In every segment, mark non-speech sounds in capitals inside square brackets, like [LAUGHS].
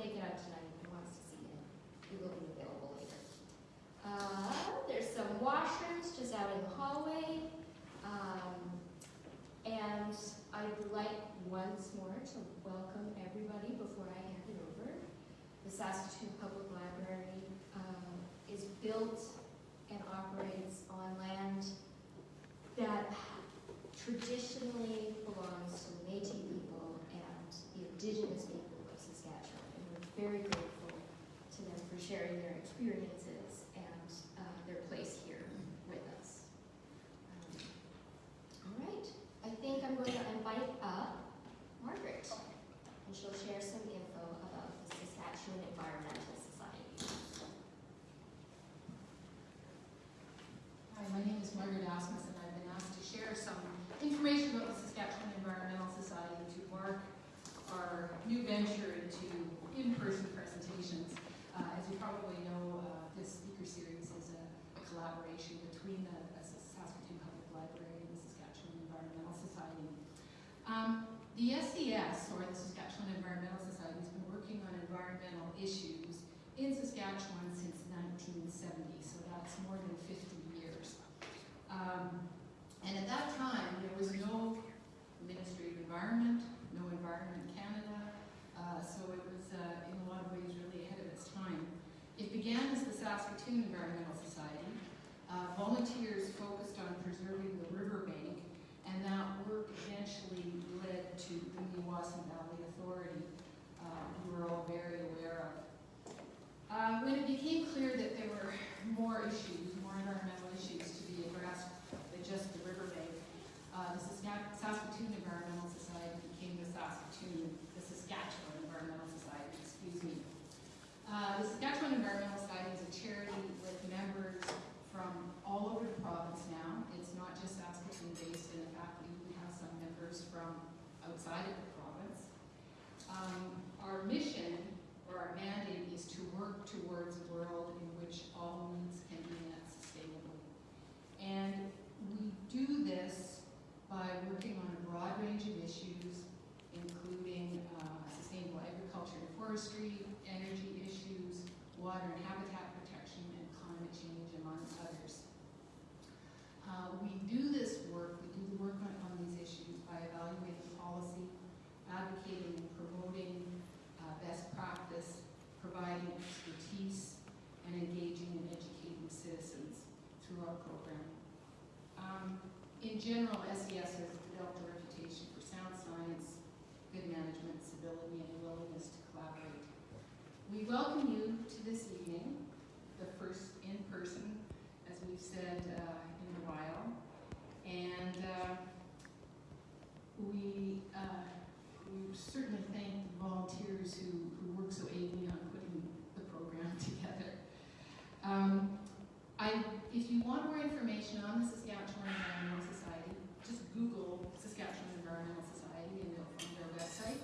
make it out tonight and wants to see it, it will be available later. Uh, there's some washrooms just out in the hallway. Um, and I'd like once more to welcome everybody before I hand it over. The Saskatoon Public Library um, is built and operates on land that traditionally belongs to the Métis people and the Indigenous people of Saskatchewan. And we're very grateful to them for sharing their experiences and uh, their place here with us. Um, all right, I think I'm going to invite up Margaret, and she'll share some info about the Saskatchewan Environmental Society. Hi, my name is Margaret Asmus, and I've been asked to share some information about the Saskatchewan Environmental Society to mark our new venture into in-person presentations. Uh, as you probably know, uh, this speaker series is a, collaboration between the, the Saskatoon Public Library and the Saskatchewan Environmental Society. Um, the SES, or the Saskatchewan Environmental Society, has been working on environmental issues in Saskatchewan since 1970, so that's more than 50 years. Um, and at that time, there was no Ministry of Environment, no Environment Canada, uh, so it was uh, in a lot of ways really ahead of its time. It began as the Saskatoon Environmental Society. Uh, volunteers focused on preserving the riverbank, and that work eventually led to the Meewasin Valley Authority, uh, who we're all very aware of. Uh, when it became clear that there were more issues, more environmental issues to be addressed than just the riverbank, the Saska- Saskatoon Environmental Society became the Saskatoon, the Saskatchewan Environmental Society, excuse me. Uh, the Saskatchewan Environmental Society is a charity with members from all over the province now. It's not just Saskatoon based, in fact, we have some members from outside of the province. Um, our mission or our mandate is to work towards a world in which all needs can be met sustainably. And we do this by working on a broad range of issues, including uh, sustainable agriculture and forestry, energy water and habitat protection, and climate change, among others. Uh, we do this work, we do the work on, on these issues by evaluating policy, advocating and promoting uh, best practice, providing expertise, and engaging and educating citizens through our program. Um, in general, SES has developed a reputation for sound science, good management, civility, and willingness welcome you to this evening, the first in person, as we've said uh, in a while, and uh, we uh, we certainly thank the volunteers who, who work so ably on putting the program [LAUGHS] together. Um, I, if you want more information on the Saskatchewan Environmental Society, just Google Saskatchewan Environmental Society and you'll find their website.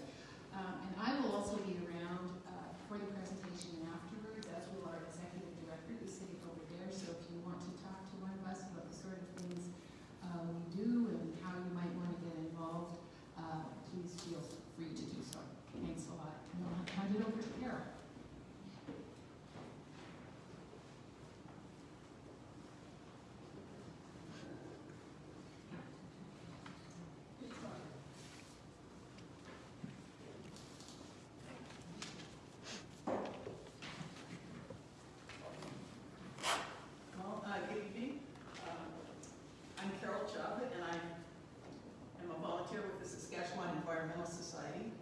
Um, and I will also be around uh, for the presentation and afterwards, as will our executive director who's sitting over there. So if you want to talk to one of us about the sort of things uh, we do and how you might want to get involved, uh, please feel free to do so. Thanks a lot. And I'll hand it over to Carol. Well, uh, good evening. Um, I'm Carol Chubb, and I am a volunteer with the Saskatchewan Environmental Society.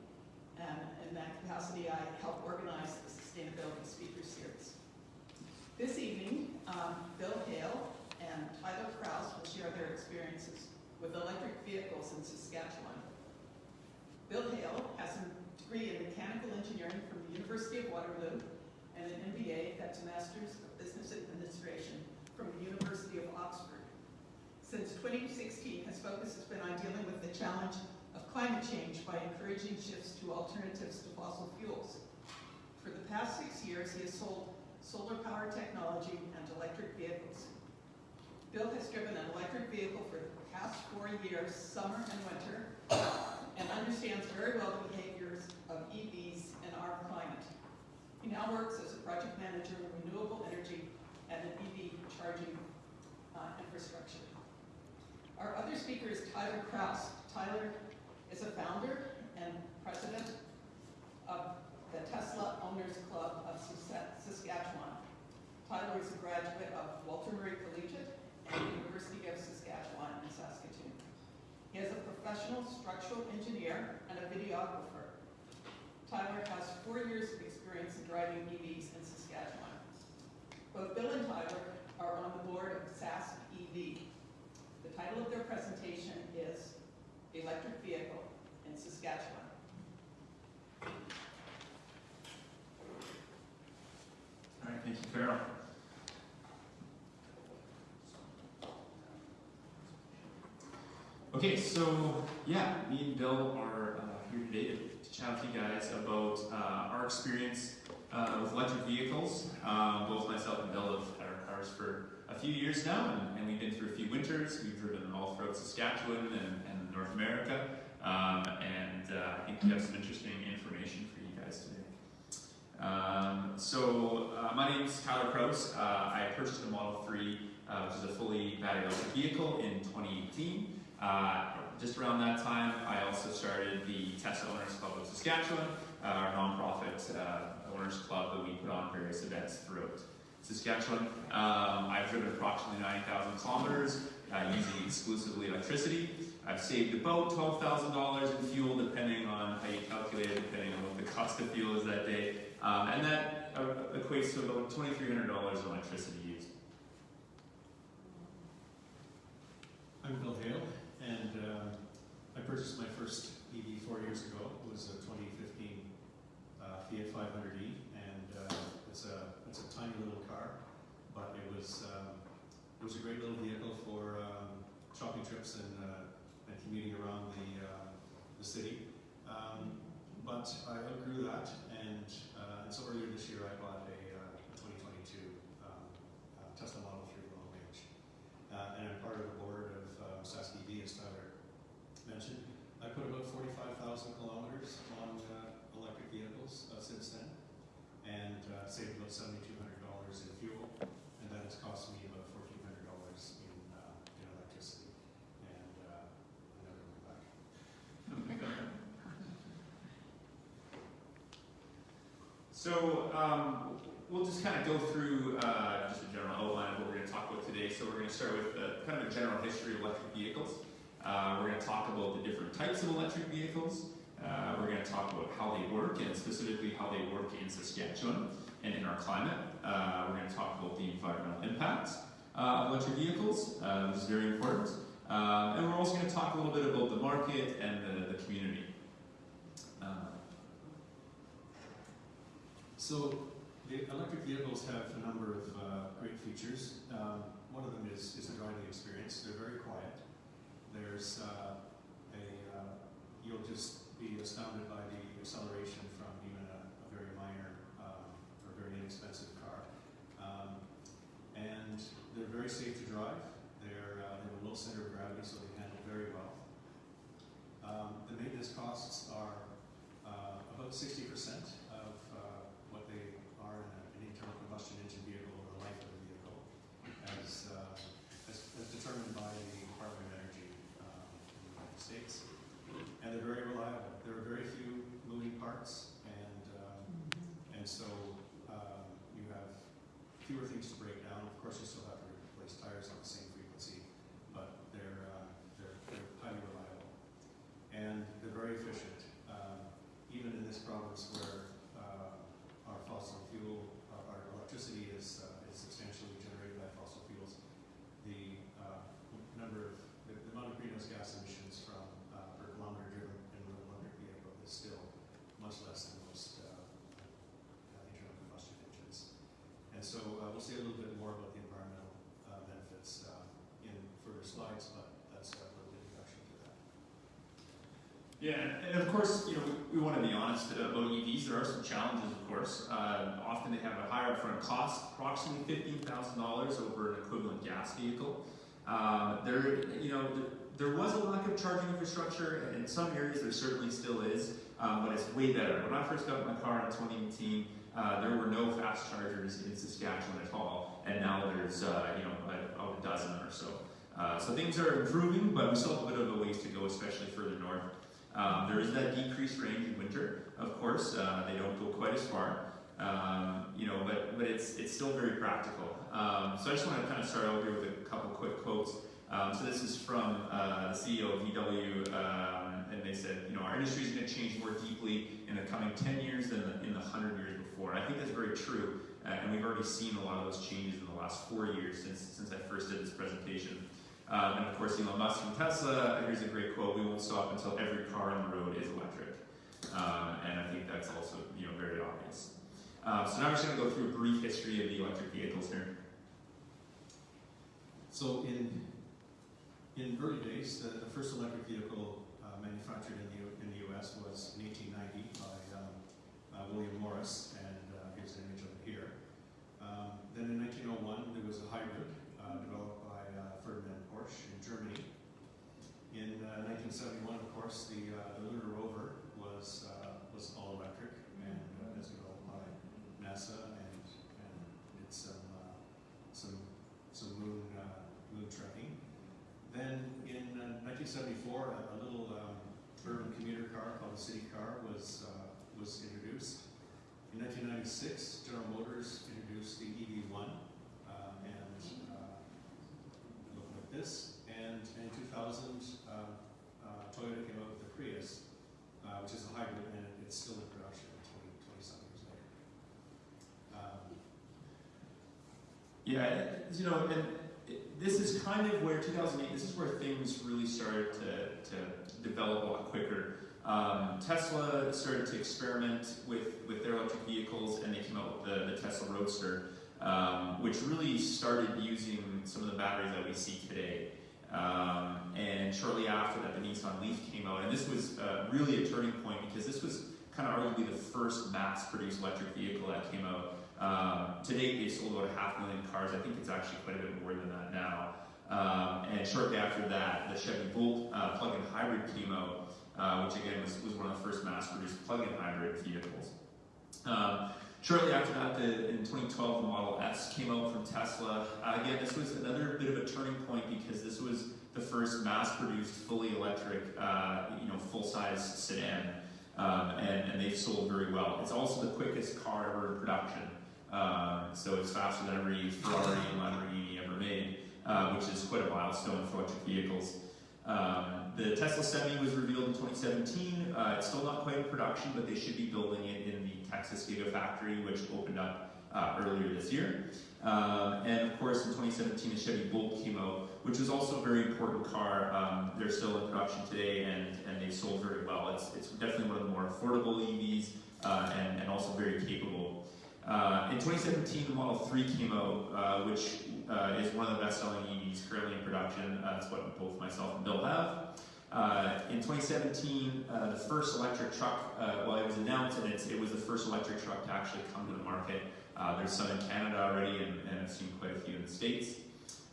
And in that capacity, I help organize the Sustainability Speaker Series. This evening, um, Bill Hale and Tyler Kraus will share their experiences with electric vehicles in Saskatchewan. Bill Hale has a degree in mechanical engineering from the University of Waterloo and an MBA that's a Master's of Business Administration from the University of Oxford. Since 2016, his focus has been on dealing with the challenge of climate change by encouraging shifts to alternatives to fossil fuels. For the past six years, he has sold solar power technology and electric vehicles. Bill has driven an electric vehicle for the past four years, summer and winter, and understands very well the behaviors of EVs in our climate. He now works as a project manager in renewable energy and an EV charging uh, infrastructure. Our other speaker is Tyler Kraus. Tyler is a founder and president of the Tesla Owners Club of Saskatchewan. Tyler is a graduate of Walter Murray Collegiate and University of Saskatchewan. He is a professional structural engineer and a videographer. Tyler has four years of experience in driving EVs in Saskatchewan. Both Bill and Tyler are on the board of Sask EV. The title of their presentation is Electric Vehicle in Saskatchewan. All right, thank you, Carol. Okay, so yeah, me and Bill are uh, here today to, chat with you guys about uh, our experience uh, with electric vehicles. Um, both myself and Bill have had our cars for a few years now, and, and we've been through a few winters. We've driven all throughout Saskatchewan and, and North America, um, and uh, I think we have some interesting information for you guys today. Um, so uh, my name is Tyler Kraus. Uh, I purchased a Model 3, uh, which is a fully battery electric vehicle in 2018. Uh, just around that time, I also started the Tesla Owners Club of Saskatchewan, uh, our nonprofit uh, owners club that we put on various events throughout Saskatchewan. Um, I've driven approximately 90,000 kilometers uh, using exclusively electricity. I've saved about $12,000 in fuel, depending on how you calculate it, depending on what the cost of fuel is that day. Um, and that uh, equates to about $2,300 in electricity used. I'm Bill Hale, and um, I purchased my first EV four years ago. It was a 2015 uh, Fiat 500e, and uh, it's a it's a tiny little car, but it was um, it was a great little vehicle for um, shopping trips and uh, and commuting around the uh, the city. Um, but I outgrew that, and, uh, and so earlier this year I bought a, uh, a 2022 um, uh, Tesla Model 3 long range. Uh, and I'm part of the board of um, Sask EV, as Tyler mentioned. I put about 45,000 kilometers on uh, electric vehicles uh, since then, and uh, saved about $7,200 in fuel, and that has cost me about $1,400 in, uh, in electricity. And I never went back. So um, we'll just kind of go through uh, just a general outline of what we're going to talk about today. So we're going to start with uh, kind of a general history of electric vehicles. Uh, we're going to talk about the different types of electric vehicles. Uh, we're going to talk about how they work and specifically how they work in Saskatchewan and in our climate. Uh, we're going to talk about the environmental impacts uh, of electric vehicles, uh, which is very important. Um, and we're also going to talk a little bit about the market and the, the community. Uh, So the electric vehicles have a number of uh, great features. Um, one of them is, is the driving experience. They're very quiet. There's uh, a, uh, you'll just be astounded by the acceleration from even a, a very minor um, or very inexpensive car. Um, and they're very safe to drive. They're, uh, they have a low center of gravity, so they handle very well. Um, the maintenance costs are uh, about 60% of uh, what they are in a, an internal combustion engine vehicle over the life of the vehicle, as, uh, as, as determined by the Department of Energy um, in the United States. And they're very reliable. There are very few and um, and so um, you have fewer things to break down. Of course, you still have to replace tires on the same frequency, but they're uh, they're, they're highly reliable, and they're very efficient. Um, even in this province where uh, our fossil fuel, our, our electricity is, uh, is substantially generated by fossil fuels, the uh, number of, the, the amount of greenhouse gas emissions from uh, per kilometer driven in an electric vehicle is still much less than most uh, uh, internal combustion engines. And so uh, we'll say a little bit more about the environmental uh, benefits uh, in further slides, but that's a little introduction to that. Yeah, and of course, you know, we, want to be honest about EVs. There are some challenges, of course. Uh, often they have a higher upfront cost, approximately fifteen thousand dollars over an equivalent gas vehicle. Um, there, you know, there, there was a lack of charging infrastructure, and in some areas there certainly still is, um, but it's way better. When I first got my car in 2018, uh, there were no fast chargers in Saskatchewan at all, and now there's, uh, you know, about a dozen or so. Uh, so things are improving, but we still have a bit of a ways to go, especially further north. Um, there is that decreased range in winter, of course. Uh, they don't go quite as far, um, you know, but but it's it's still very practical. Um, so I just want to kind of start out here with a couple quick quotes. Um, so this is from uh, the CEO of VW, um, and they said, you know, our industry is going to change more deeply in the coming 10 years than the, in the 100 years before. And I think that's very true, uh, and we've already seen a lot of those changes in the last four years since since I first did this presentation. Um, and of course, Elon Musk from Tesla, here's a great quote, we won't stop until every car on the road is electric. Um, and I think that's also you know, very obvious. Uh, so now I'm just going to go through a brief history of the electric vehicles here. So in in early days, the, the first electric vehicle uh, manufactured in the in the U.S. was in 1890 by um, uh, William Morris, and uh, here's an image of it here. Um, then in 1901, there was a hybrid uh, developed by uh, Ferdinand Porsche in Germany. In uh, 1971, of course, the uh, the lunar rover was uh, was all electric and uh, as developed by NASA and and did some uh, some some moon uh, moon trekking. Then in uh, 1974, a, a little um, urban commuter car called the CitiCar was uh, was introduced. In 1996, General Motors introduced the EV1, uh, and uh, this. And in 2000, uh, uh, Toyota came out with the Prius, uh, which is a hybrid, and it's still in production 20, 20 something years later. Um, Yeah, you know, and it, this is kind of where 2008, this is where things really started to, to develop a lot quicker. Um, Tesla started to experiment with, with their electric vehicles and they came out with the, the Tesla Roadster, um, which really started using some of the batteries that we see today. Um, and shortly after that, the Nissan Leaf came out, and this was uh, really a turning point because this was kind of arguably the first mass-produced electric vehicle that came out. Um, to date, they sold about a half million cars. I think it's actually quite a bit more than that now. Um, and shortly after that, the Chevy Volt uh, plug-in hybrid came out, uh, which again was, was one of the first mass-produced plug-in hybrid vehicles. Um, shortly after that, the, in 2012, the Model S came out from Tesla. Uh, again, this was another bit of a turning point because this was the first mass-produced, fully electric, uh, you know, full-size sedan, um, and, and they've sold very well. It's also the quickest car ever in production. Um, so it's faster than every Ferrari and Lamborghini ever made, uh, which is quite a milestone for electric vehicles. Um, the Tesla Semi was revealed in 2017. Uh, it's still not quite in production, but they should be building it in Texas Gigafactory, which opened up uh, earlier this year. Um, and of course, in 2017, the Chevy Bolt came out, which was also a very important car. Um, they're still in production today, and, and they sold very well. It's, it's definitely one of the more affordable EVs, uh, and, and also very capable. Uh, in 2017, the Model 3 came out, uh, which uh, is one of the best-selling EVs currently in production. Uh, that's what both myself and Bill have. Uh, in 2017, uh, the first electric truck, uh, well, it was announced, and it was the first electric truck to actually come to the market. Uh, there's some in Canada already, and, and I've seen quite a few in the States.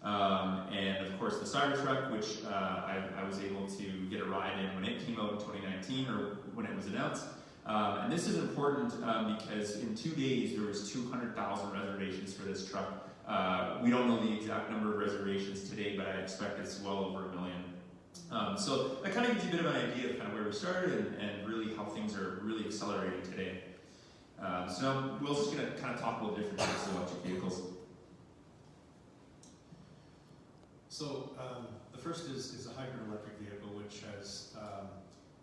Um, and of course, the Cybertruck, which uh, I, I was able to get a ride in when it came out in 2019, or when it was announced. Um, and this is important um, because in two days there was 200,000 reservations for this truck. We don't know the exact number of reservations today, but I expect it's well over a million. Um, so that kind of gives you a bit of an idea of kind of where we started and, and really how things are really accelerating today. Um, so now Bill's just going to kind of talk about different types of electric vehicles. So um, the first is, is a hybrid electric vehicle, which has um,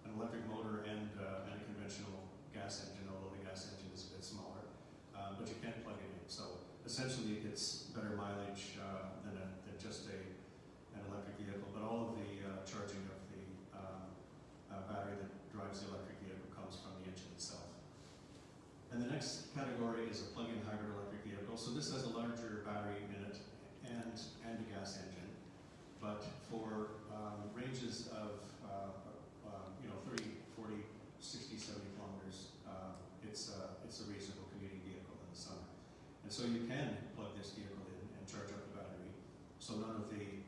an electric motor and, uh, and a conventional gas engine, although the gas engine is a bit smaller, uh, but you can't plug it in. So essentially, it gets better mileage uh, than, a, than just a, an electric vehicle, but all of the uh, charging of the um, uh, battery that drives the electric vehicle comes from the engine itself. And the next category is a plug-in hybrid electric vehicle. So this has a larger battery in it and, and a gas engine. But for um, ranges of, uh, uh, you know, 30, 40, 60, 70 kilometers, uh, it's, uh, it's a reasonable commuting vehicle in the summer. And so you can plug this vehicle in and charge up the battery. So none of the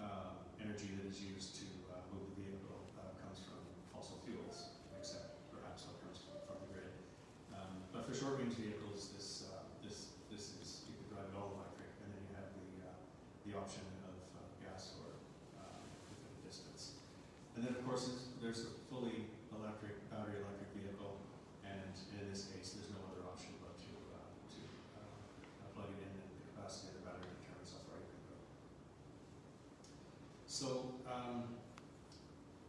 uh, energy that is used to uh, move the vehicle uh, comes from fossil fuels, except perhaps what comes from from the grid. Um, But for short-range vehicles, this, uh, this, this is, you could drive it all electric, and then you have the, uh, the option of uh, gas or uh, within a distance. And then, of course, it's- there's a fully electric, battery electric vehicle, and in this case, there's no other option but to, uh, to uh, plug it in and the capacity of the battery determines how far you can go. So, um,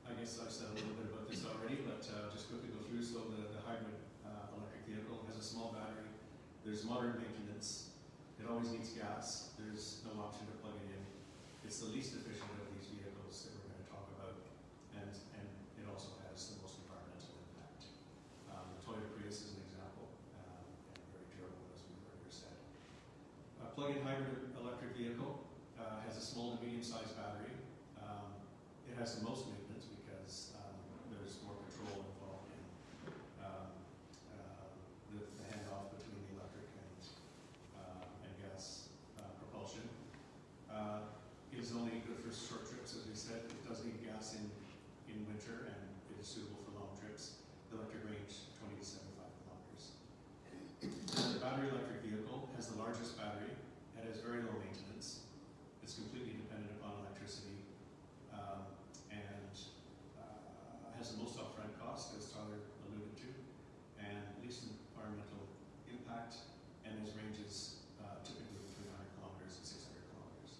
I guess I've said a little bit about this already, but uh, just quickly go through. So the, the hybrid uh, electric vehicle has a small battery. There's moderate maintenance. It always needs gas. There's no option to plug it in. It's the least efficient of these vehicles that we're going to talk about, and and it also has the most environmental impact. Um, the Toyota Prius is an example, um, and very durable, as we've earlier said. A plug-in hybrid electric vehicle uh, has a small to medium-sized battery. Um, it has the most maintenance because um, there's more control involved in um, uh, the, the handoff between the electric and, uh, and gas uh, propulsion. Uh, it is only good for short trips, as we said. It does need gas in, in winter and it is suitable for long trips. The electric range 20 to 75 kilometers. The battery electric vehicle has the largest battery. It has very low maintenance. It's completely dependent upon electricity um, and uh, has the most upfront cost, as Tyler alluded to, and least environmental impact, and has ranges uh, typically between 100 kilometers and 600 kilometers.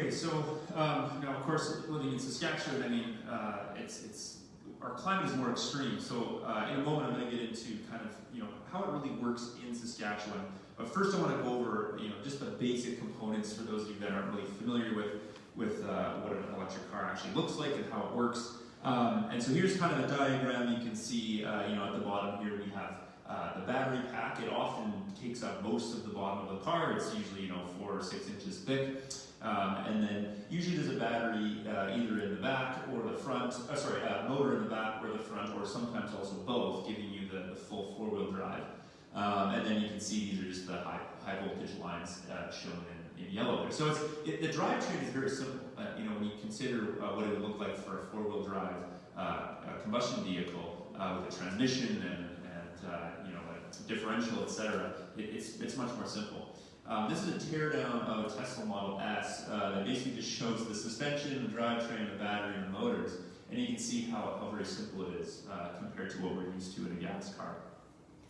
Okay, so um, now of course living in Saskatchewan, I mean uh, it's it's our climate is more extreme. So uh, in a moment I'm going to get into kind of you know how it really works in Saskatchewan. But first I want to go over you know just the basic components for those of you that aren't really familiar with with uh, what an electric car actually looks like and how it works. Um, and so here's kind of a diagram. You can see uh, you know at the bottom here we have uh, the battery pack. It often takes up most of the bottom of the car. It's usually you know four or six inches thick. Um, and then usually there's a battery uh, either in the back or the front, uh, sorry, a motor in the back or the front, or sometimes also both, giving you the, the full four-wheel drive. Um, and then you can see these are just the high, high voltage lines uh, shown in, in yellow there. So it's, it, the drivetrain is very simple. Uh, you know, when you consider uh, what it would look like for a four-wheel drive uh, combustion vehicle uh, with a transmission and, and uh, you know, a differential, etc., it, it's, it's much more simple. Um, this is a teardown of a Tesla Model S uh, that basically just shows the suspension, the drivetrain, the battery, and the motors. And you can see how, how very simple it is uh, compared to what we're used to in a gas car.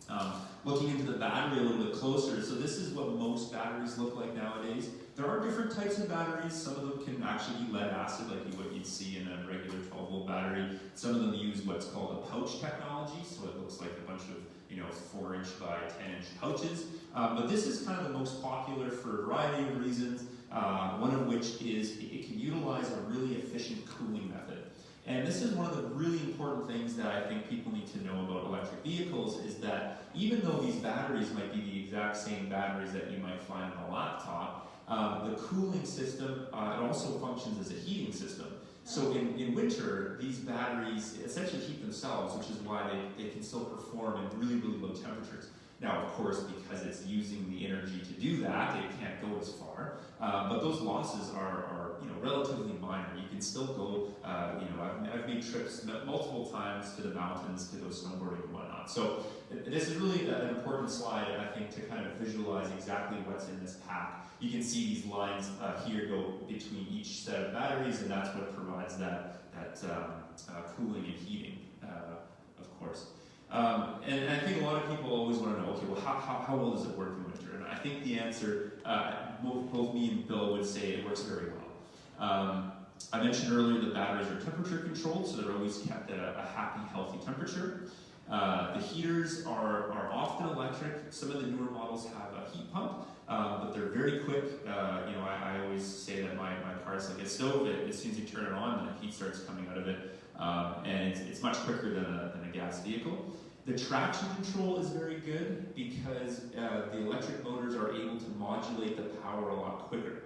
Um, looking into the battery a little bit closer, so this is what most batteries look like nowadays. There are different types of batteries. Some of them can actually be lead acid, like what you'd see in a regular 12 volt battery. Some of them use what's called a pouch technology, so it looks like a bunch of you know, 4 inch by 10 inch pouches. Um, but this is kind of the most popular for a variety of reasons, uh, one of which is it, can utilize a really efficient cooling method. And this is one of the really important things that I think people need to know about electric vehicles is that even though these batteries might be the exact same batteries that you might find on a laptop, um, the cooling system, uh, it also functions as a heating system. So in, in winter, these batteries essentially heat themselves, which is why they, they can still perform in really, really low temperatures. Now, of course, because it's using the energy to do that, it can't go as far. Um, but those losses are, are, you know, relatively minor. You can still go, uh, you know, I've, I've made trips multiple times to the mountains to go snowboarding and whatnot. So this is really an important slide, I think, to kind of visualize exactly what's in this pack. You can see these lines uh, here go between each set of batteries, and that's what provides that, that um, uh, cooling and heating, uh, of course. Um, and, and, I think a lot of people always want to know, okay, well, how, how, how well does it work in winter? And I think the answer, uh, both, both me and Bill would say it works very well. Um, I mentioned earlier the batteries are temperature controlled, so they're always kept at a, a happy, healthy temperature. Uh, the heaters are, are often electric. Some of the newer models have a heat pump, uh, but they're very quick. Uh, you know, I, I, always say that my, my car is like a stove. It, as soon as you turn it on, the heat starts coming out of it. Um, and it's, it's, much quicker than a, than a gas vehicle. The traction control is very good because uh, the electric motors are able to modulate the power a lot quicker.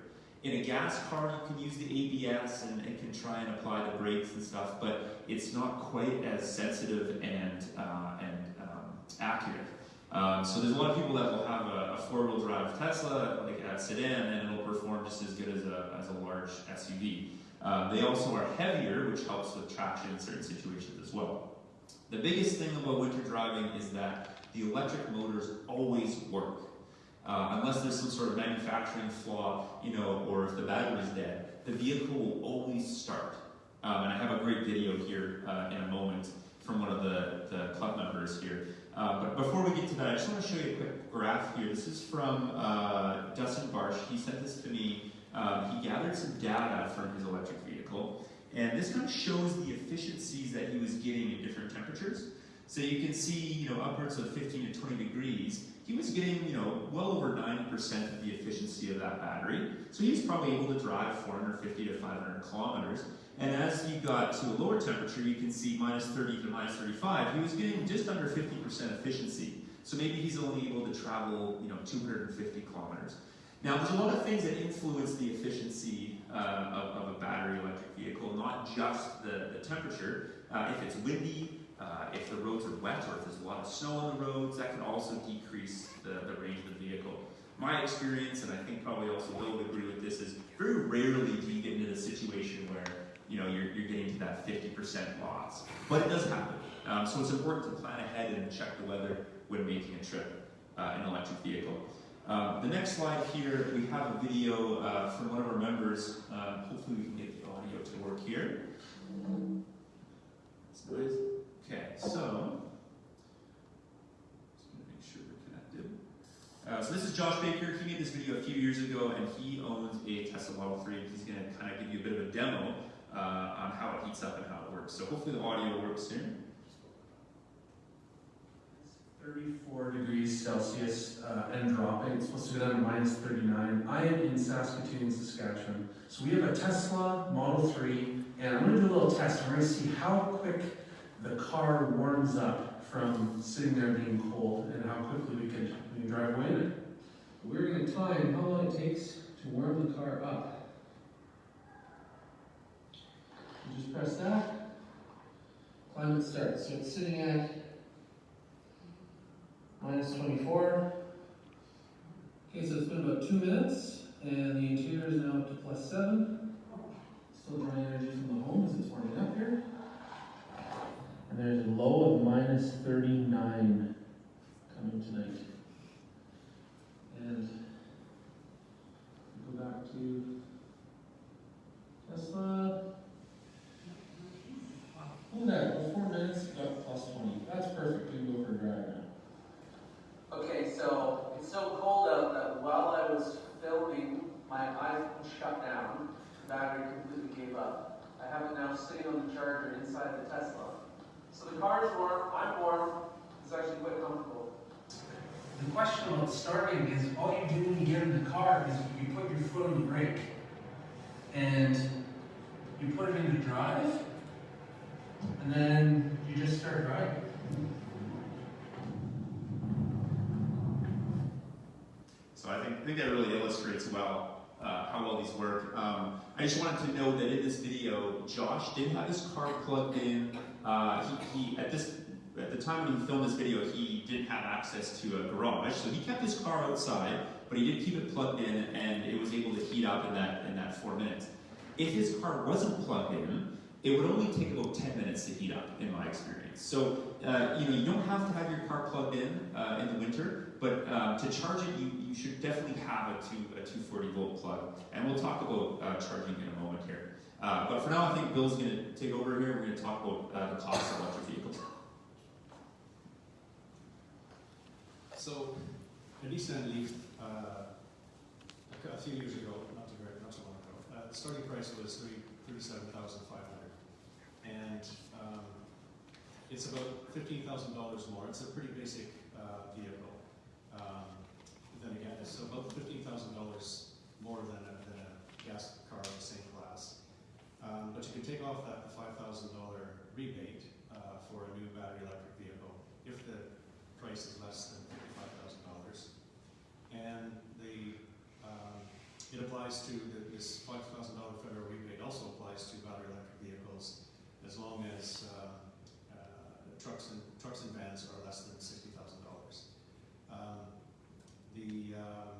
In a gas car, you can use the ABS and, and can try and apply the brakes and stuff, but it's not quite as sensitive and, uh, and um, accurate. Um, so there's a lot of people that will have a, a four-wheel drive Tesla, like a sedan, and it'll perform just as good as a, as a large SUV. Um, they also are heavier, which helps with traction in certain situations as well. The biggest thing about winter driving is that the electric motors always work. Uh, unless there's some sort of manufacturing flaw, you know, or if the battery's dead, the vehicle will always start. Um, and I have a great video here uh, in a moment from one of the, the club members here. Uh, but before we get to that, I just want to show you a quick graph here. This is from uh, Dustin Barsh. He sent this to me. Um, he gathered some data from his electric vehicle, and this kind of shows the efficiencies that he was getting in different temperatures. So you can see, you know, upwards of 15 to 20 degrees, he was getting, you know, well over 90% of the efficiency of that battery. So he was probably able to drive 450 to 500 kilometers. And as you got to a lower temperature, you can see minus 30 to minus 35, he was getting just under 50% efficiency. So maybe he's only able to travel, you know, 250 kilometers. Now, there's a lot of things that influence the efficiency uh, of, of, a battery electric vehicle, not just the, the temperature. Uh, if it's windy, uh, if the roads are wet, or if there's a lot of snow on the roads, that can also decrease the, the range of the vehicle. My experience, and I think probably also Bill would agree with this, is very rarely do you get into the situation where you know, you're, you're getting to that 50% loss. But it does happen. Um, so it's important to plan ahead and check the weather when making a trip uh, in an electric vehicle. Um, the next slide here, we have a video uh, from one of our members. Uh, hopefully we can get the audio to work here. Okay, so, just gonna make sure we're connected. Uh, so this is Josh Baker. He made this video a few years ago, and he owns a Tesla Model 3, and he's going to kind of give you a bit of a demo uh, on how it heats up and how it works. So hopefully the audio works soon. 34 degrees Celsius uh, and dropping. It's supposed to go down to minus 39. I am in Saskatoon, Saskatchewan. So we have a Tesla Model 3, and I'm going to do a little test. We're going to see how quick the car warms up from sitting there being cold and how quickly we can, we can drive away in it. We're going to time how long it takes to warm the car up. You just press that. Climate starts. So it's sitting at minus 24. Okay, so it's been about two minutes, and the interior is now up to plus seven. Still drawing energy from the home as it's warming up here. And there's a low of minus 39 coming tonight. And go back to Tesla. At that, four minutes, got plus 20. That's perfect. We can go for a drive now. Okay, so it's so cold out that while I was filming, my iPhone shut down, the battery completely gave up. I have it now sitting on the charger inside the Tesla. So the car is warm, I'm warm, it's actually quite comfortable. The question about starting is all you do when you get in the car is you put your foot on the brake and you put it in into drive and then you just start driving. So I think, I think that really illustrates well uh, how well these work. Um, I just wanted to know that in this video, Josh did have his car plugged in. Uh, he, he, at this at the time when he filmed this video, he didn't have access to a garage, so he kept his car outside, but he did keep it plugged in, and it was able to heat up in that in that four minutes. If his car wasn't plugged in, it would only take about 10 minutes to heat up, in my experience. So, uh, you know, you don't have to have your car plugged in uh, in the winter, but um, to charge it, you, you should definitely have a, two, a 240 volt plug. And we'll talk about uh, charging in a moment here. Uh, but for now, I think Bill's going to take over here. We're going to talk about uh, the cost of electric vehicles. So, Leaf, uh, a few years ago, not too very, not too long ago, uh, the starting price was thirty-seven thousand five hundred, and um, it's about fifteen thousand dollars more. It's a pretty basic uh, vehicle. Um, then again, it's about fifteen thousand dollars more than a, than a gas car of the same. Um, but you can take off that $5,000 rebate uh, for a new battery electric vehicle if the price is less than five thousand dollars, And the, um, it applies to, the, this $5,000 federal rebate also applies to battery electric vehicles as long as uh, uh, trucks, and, trucks and vans are less than $60,000. Um, the um,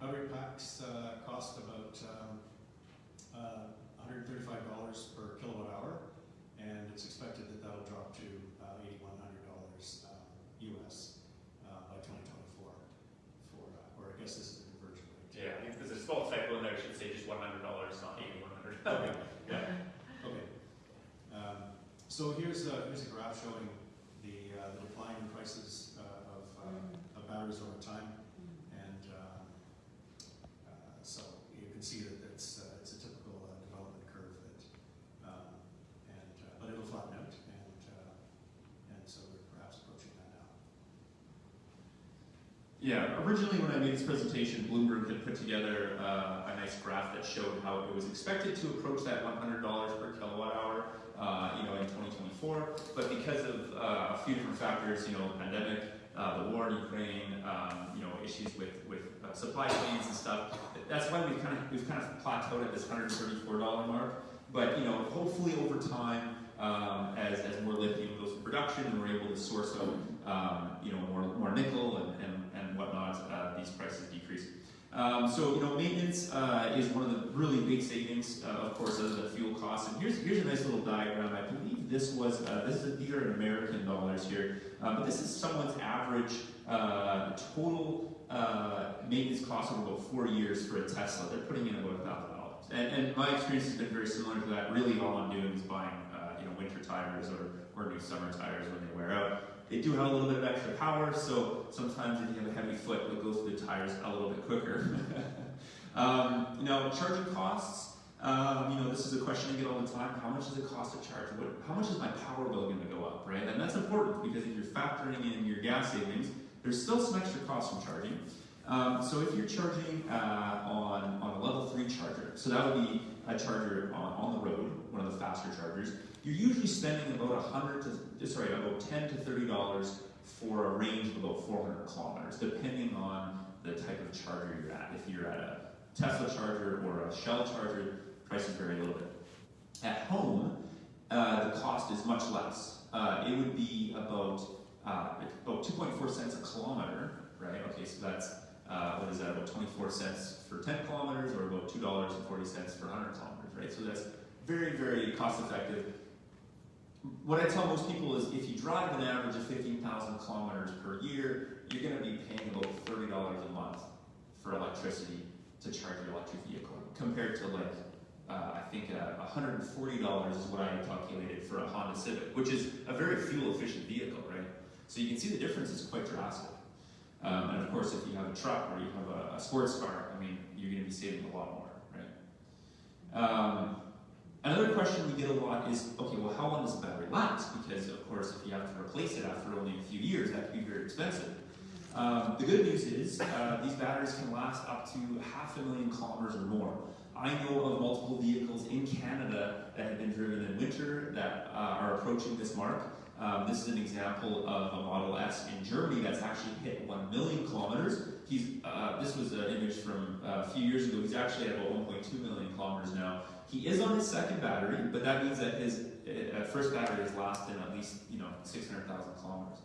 battery packs uh, cost about um, uh, $135 per kilowatt hour, and it's expected that that'll drop to uh, $8,100 uh, US uh, by 2024. For, uh, or I guess this is a conversion rate. Yeah, because there's a small typo in there. I should say just $100, not $8,100. okay. [LAUGHS] Yeah. Okay. Um, so here's a, here's a graph showing the, uh, the decline in prices of, of batteries over time. Yeah, originally when I made this presentation, Bloomberg had put together uh, a nice graph that showed how it was expected to approach that $100 per kilowatt hour, uh, you know, in 2024. But because of uh, a few different factors, you know, the pandemic, uh, the war in Ukraine, um, you know, issues with with uh, supply chains and stuff, that's why we've kind of we've kind of plateaued at this $134 mark. But you know, hopefully over time, um, as, as more lithium goes to production and we're able to source out, um, you know, more, more nickel and, and, whatnot, uh, these prices decrease. Um, so, you know, maintenance uh, is one of the really big savings, uh, of course, other than fuel costs. And here's, here's a nice little diagram. I believe this was, uh, this is, these are American dollars here, uh, but this is someone's average uh, total uh, maintenance cost over about four years for a Tesla. They're putting in about $1,000. And, and my experience has been very similar to that. Really, all I'm doing is buying, you know, winter tires or, or new summer tires when they wear out. They do have a little bit of extra power, so sometimes if you have a heavy foot, it goes through the tires a little bit quicker. [LAUGHS] um, you know, charging costs. Um, you know, this is a question I get all the time. How much does it cost to charge? What, how much is my power bill going to go up, right? And that's important because if you're factoring in your gas savings, there's still some extra costs from charging. Um, so if you're charging uh, on, on a level 3 charger, so that would be a charger on, on the road, one of the faster chargers, you're usually spending about 100 to, sorry, about 10 to $30 for a range of about 400 kilometers, depending on the type of charger you're at. If you're at a Tesla charger or a Shell charger, prices vary a little bit. At home, uh, the cost is much less. Uh, it would be about uh, about 2.4 cents a kilometer, right? Okay, so that's uh, what is that? About 24 cents for 10 kilometers, or about two dollars and 40 cents for 100 kilometers, right? So that's very, very cost effective. What I tell most people is if you drive an average of 15,000 kilometers per year, you're going to be paying about $30 a month for electricity to charge your electric vehicle, compared to like, uh, I think uh, $140 is what I calculated for a Honda Civic, which is a very fuel efficient vehicle, right? So you can see the difference is quite drastic. Um, and of course, if you have a truck or you have a, a sports car, I mean, you're going to be saving a lot more, right? Um, Another question we get a lot is, okay, well, how long does the battery last? Because, of course, if you have to replace it after only a few years, that can be very expensive. Um, the good news is, uh, these batteries can last up to half a million kilometers or more. I know of multiple vehicles in Canada that have been driven in winter that uh, are approaching this mark. Um, this is an example of a Model S in Germany that's actually hit 1 million kilometers. He's, uh, this was an image from uh, a few years ago. He's actually at about 1.2 million kilometers now. He is on his second battery, but that means that his uh, first battery is lasted at least you know 600,000 kilometers.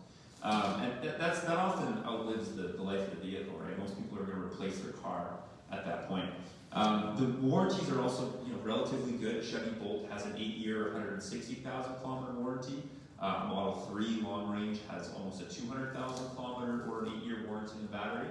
Um, and th- that's, that often outlives the, the life of the vehicle, right? Most people are going to replace their car at that point. Um, the warranties are also you know, relatively good. Chevy Bolt has an 8-year, 160,000 kilometer warranty. Uh, Model 3 long range has almost a 200,000 kilometer or an 8-year warranty in the battery.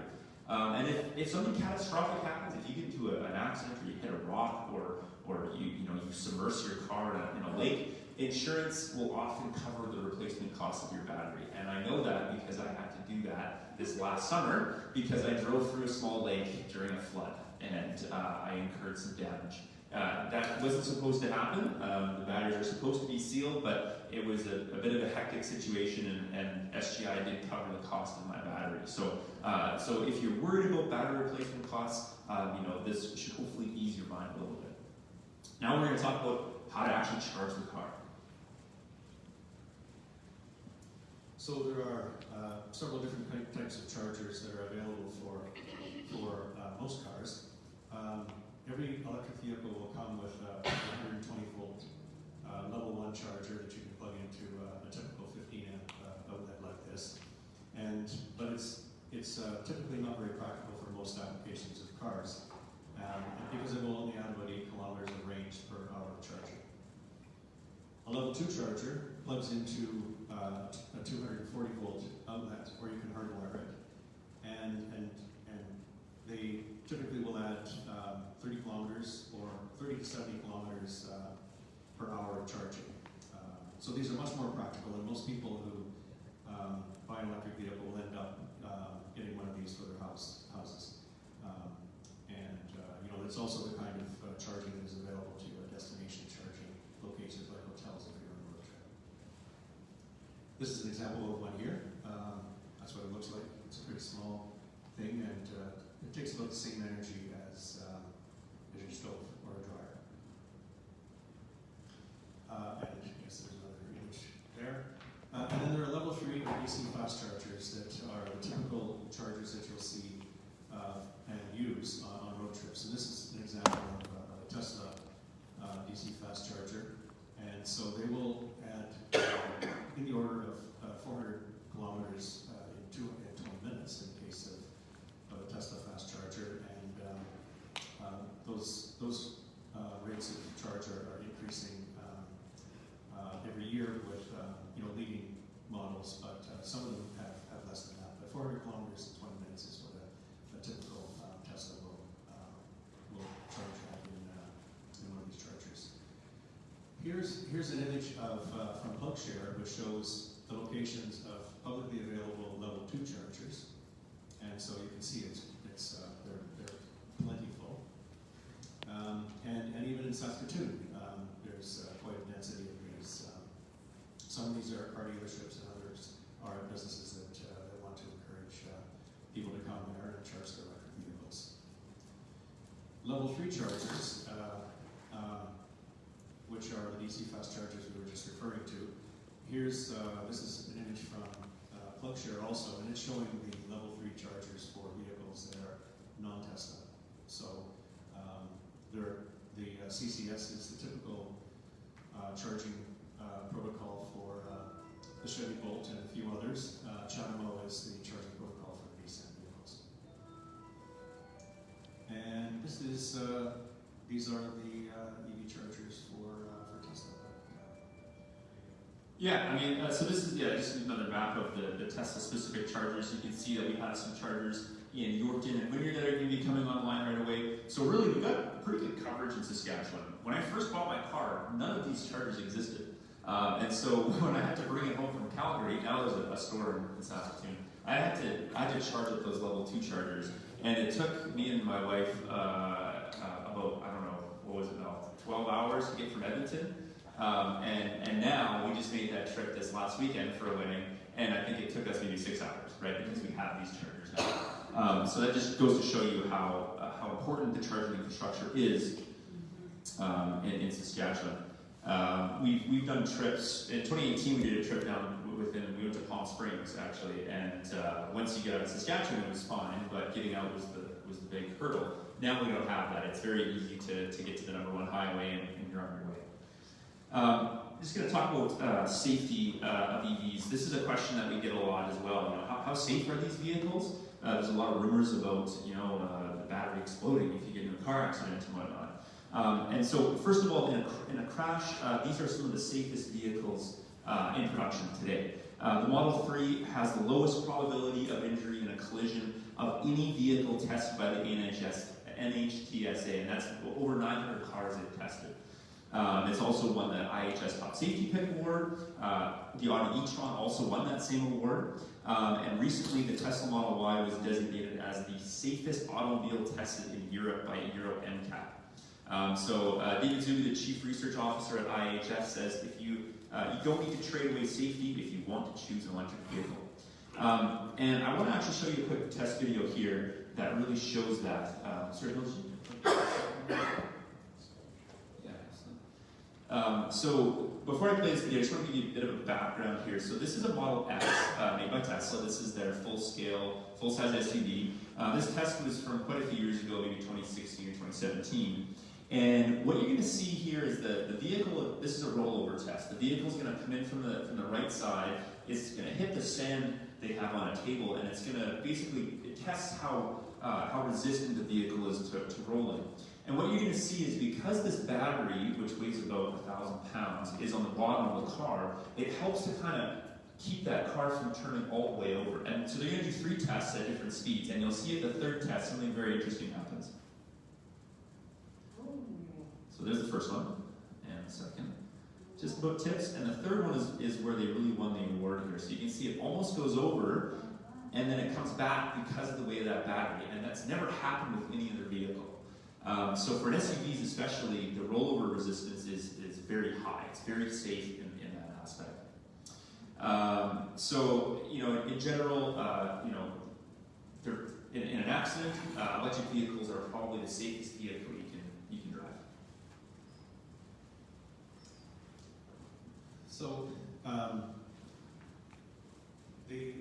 Um, and if, if something catastrophic happens, if you get into a, an accident or you hit a rock or, or you, you, know, you submerge your car in a, in a lake, insurance will often cover the replacement cost of your battery. And I know that because I had to do that this last summer because I drove through a small lake during a flood and uh, I incurred some damage. Uh, that wasn't supposed to happen. Um, the batteries are supposed to be sealed, but it was a, a bit of a hectic situation, and, and, SGI did cover the cost of my battery. So, uh, so if you're worried about battery replacement costs, um, you know this should hopefully ease your mind a little bit. Now we're going to talk about how to actually charge the car. So there are uh, several different types of chargers that are available for, for uh, most cars. Um, every electric vehicle will come with a 120 volt uh, level 1 charger that you can plug into uh, a typical 15 amp uh, outlet like this. And, but it's, it's uh, typically not very practical for most applications of cars um, because it will only add about 8 kilometers of range per hour of charging. A level 2 charger plugs into uh, a 240 volt outlet where you can hardwire it. And, and, and they typically will add um, 30 kilometers or 30 to 70 kilometers uh, per hour of charging. Uh, so these are much more practical, and most people who um, buy an electric vehicle will end up uh, getting one of these for their house houses. Um, and uh, you know, it's also the kind of uh, charging that is available to you at destination charging locations like hotels if you're on a road trip. This is an example of one here. Um, that's what it looks like. It's a pretty small thing, and uh, it takes about the same energy as, um, as your stove or a dryer. Uh, and yes, there's another image there. Uh, and then there are level three DC fast chargers that are the typical chargers that you'll see uh, and use on, on road trips. And this is an example of uh, a Tesla uh, DC fast charger. And so they will add uh, in the order of uh, 400 kilometers uh, in, two, in 20 minutes in the case of, of a Tesla fast charger. And um, uh, those, those uh, rates of charge are, are increasing um, uh, every year with uh, you know leading models, but uh, some of them have, have less than that. But 400 kilometers in 20 minutes is what a, a typical uh, Tesla will uh, will charge at in, uh, in one of these chargers. Here's here's an image of uh, from PlugShare, which shows the locations of publicly available level two chargers, and so you can see it's it's uh, they're they're plentiful. Um, and, and even in Saskatoon, um, there's uh, quite a density of these. Um, some of these are car dealerships, and others are businesses that, uh, that want to encourage uh, people to come there and charge their electric vehicles. Level three chargers, fast chargers we were just referring to. Here's uh, this is an image from uh, PlugShare also, and it's showing the level three chargers for vehicles that are non-Tesla. So um, the uh, CCS is the typical uh, charging uh, protocol for uh, the Chevy Bolt and a few others. Uh, is the charging protocol for the Nissan vehicles. And this is uh, these are the EV chargers for. Yeah, I mean, uh, so this is yeah, just another map of the, the Tesla specific chargers. You can see that we have some chargers in Yorkton and Wynyard that are going to be coming online right away. So really, we've got pretty good coverage in Saskatchewan. When I first bought my car, none of these chargers existed. Um, and so [LAUGHS] when I had to bring it home from Calgary, now there's a, a store in Saskatoon. I had to I had to charge up those level two chargers, and it took me and my wife uh, uh, about I don't know what was it now 12 hours to get from Edmonton. Um, and, and now we just made that trip this last weekend for a wedding, and I think it took us maybe six hours, right? Because we have these chargers now. Um, so that just goes to show you how uh, how important the charging infrastructure is um, in, in Saskatchewan. Um, we've, we've done trips. In 2018, we did a trip down within, we went to Palm Springs actually, and uh, once you get out of Saskatchewan, it was fine, but getting out was the, was the big hurdle. Now we don't have that. It's very easy to, to get to the number one highway and, and you're on your way. Um, I'm just going to talk about uh, safety uh, of EVs. This is a question that we get a lot as well. You know, how, how safe are these vehicles? Uh, there's a lot of rumors about you know uh, the battery exploding if you get in a car accident and whatnot. Um, and so, first of all, in a, in a crash, uh, these are some of the safest vehicles uh, in production today. The Model 3 has the lowest probability of injury in a collision of any vehicle tested by the NHS, NHTSA, and that's over 900 cars they've tested. Um, it's also won the IHS Top Safety Pick Award. Uh, the Audi e-tron also won that same award. Um, and recently, the Tesla Model Y was designated as the safest automobile tested in Europe by Euro NCAP. Um, so uh, David Zuby, the Chief Research Officer at IHS, says if you uh, you don't need to trade away safety if you want to choose an electric vehicle. Um, and I want to actually show you a quick test video here that really shows that. Um, sorry, did you- yeah, excellent. Um, so before I play this video, I just want to give you a bit of a background here. So this is a Model S uh, made by Tesla. This is their full-scale, full-size SUV. Uh, this test was from quite a few years ago, maybe 2016 or 2017. And what you're going to see here is that the vehicle, this is a rollover test. The vehicle is going to come in from the, from the right side. It's going to hit the sand they have on a table, and it's going to basically, it tests how, uh, how resistant the vehicle is to, to rolling. And what you're going to see is because this battery, which weighs about a thousand pounds, is on the bottom of the car, it helps to kind of keep that car from turning all the way over. And so they're going to do three tests at different speeds, and you'll see at the third test something very interesting happens. Oh. So there's the first one, and the second. Just about tips, and the third one is, is where they really won the award here. So you can see it almost goes over, and then it comes back because of the way of that battery, and that's never happened with any other vehicle. Um, so for SUVs especially, the rollover resistance is, is very high. It's very safe in, in that aspect. Um, so, you know, in general, uh, you know, in, in an accident, uh, electric vehicles are probably the safest vehicle you can, you can drive. So, um, the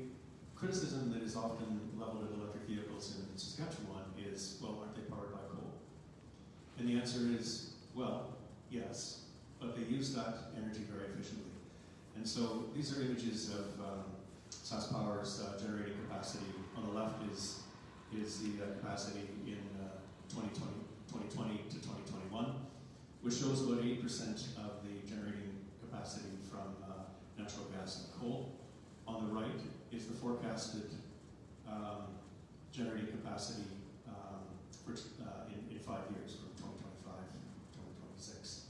criticism that is often leveled at electric vehicles in Saskatchewan is, well, aren't they powered by coal? And the answer is, well, yes, but they use that energy very efficiently. And so these are images of um, SaskPower's uh, generating capacity. On the left is, is the uh, capacity in uh, 2020, 2020 to 2021, which shows about 8% of the generating capacity from uh, natural gas and coal. On the right is the forecasted um, generating capacity um, for, uh, in, in five years, from 2025 to 2026.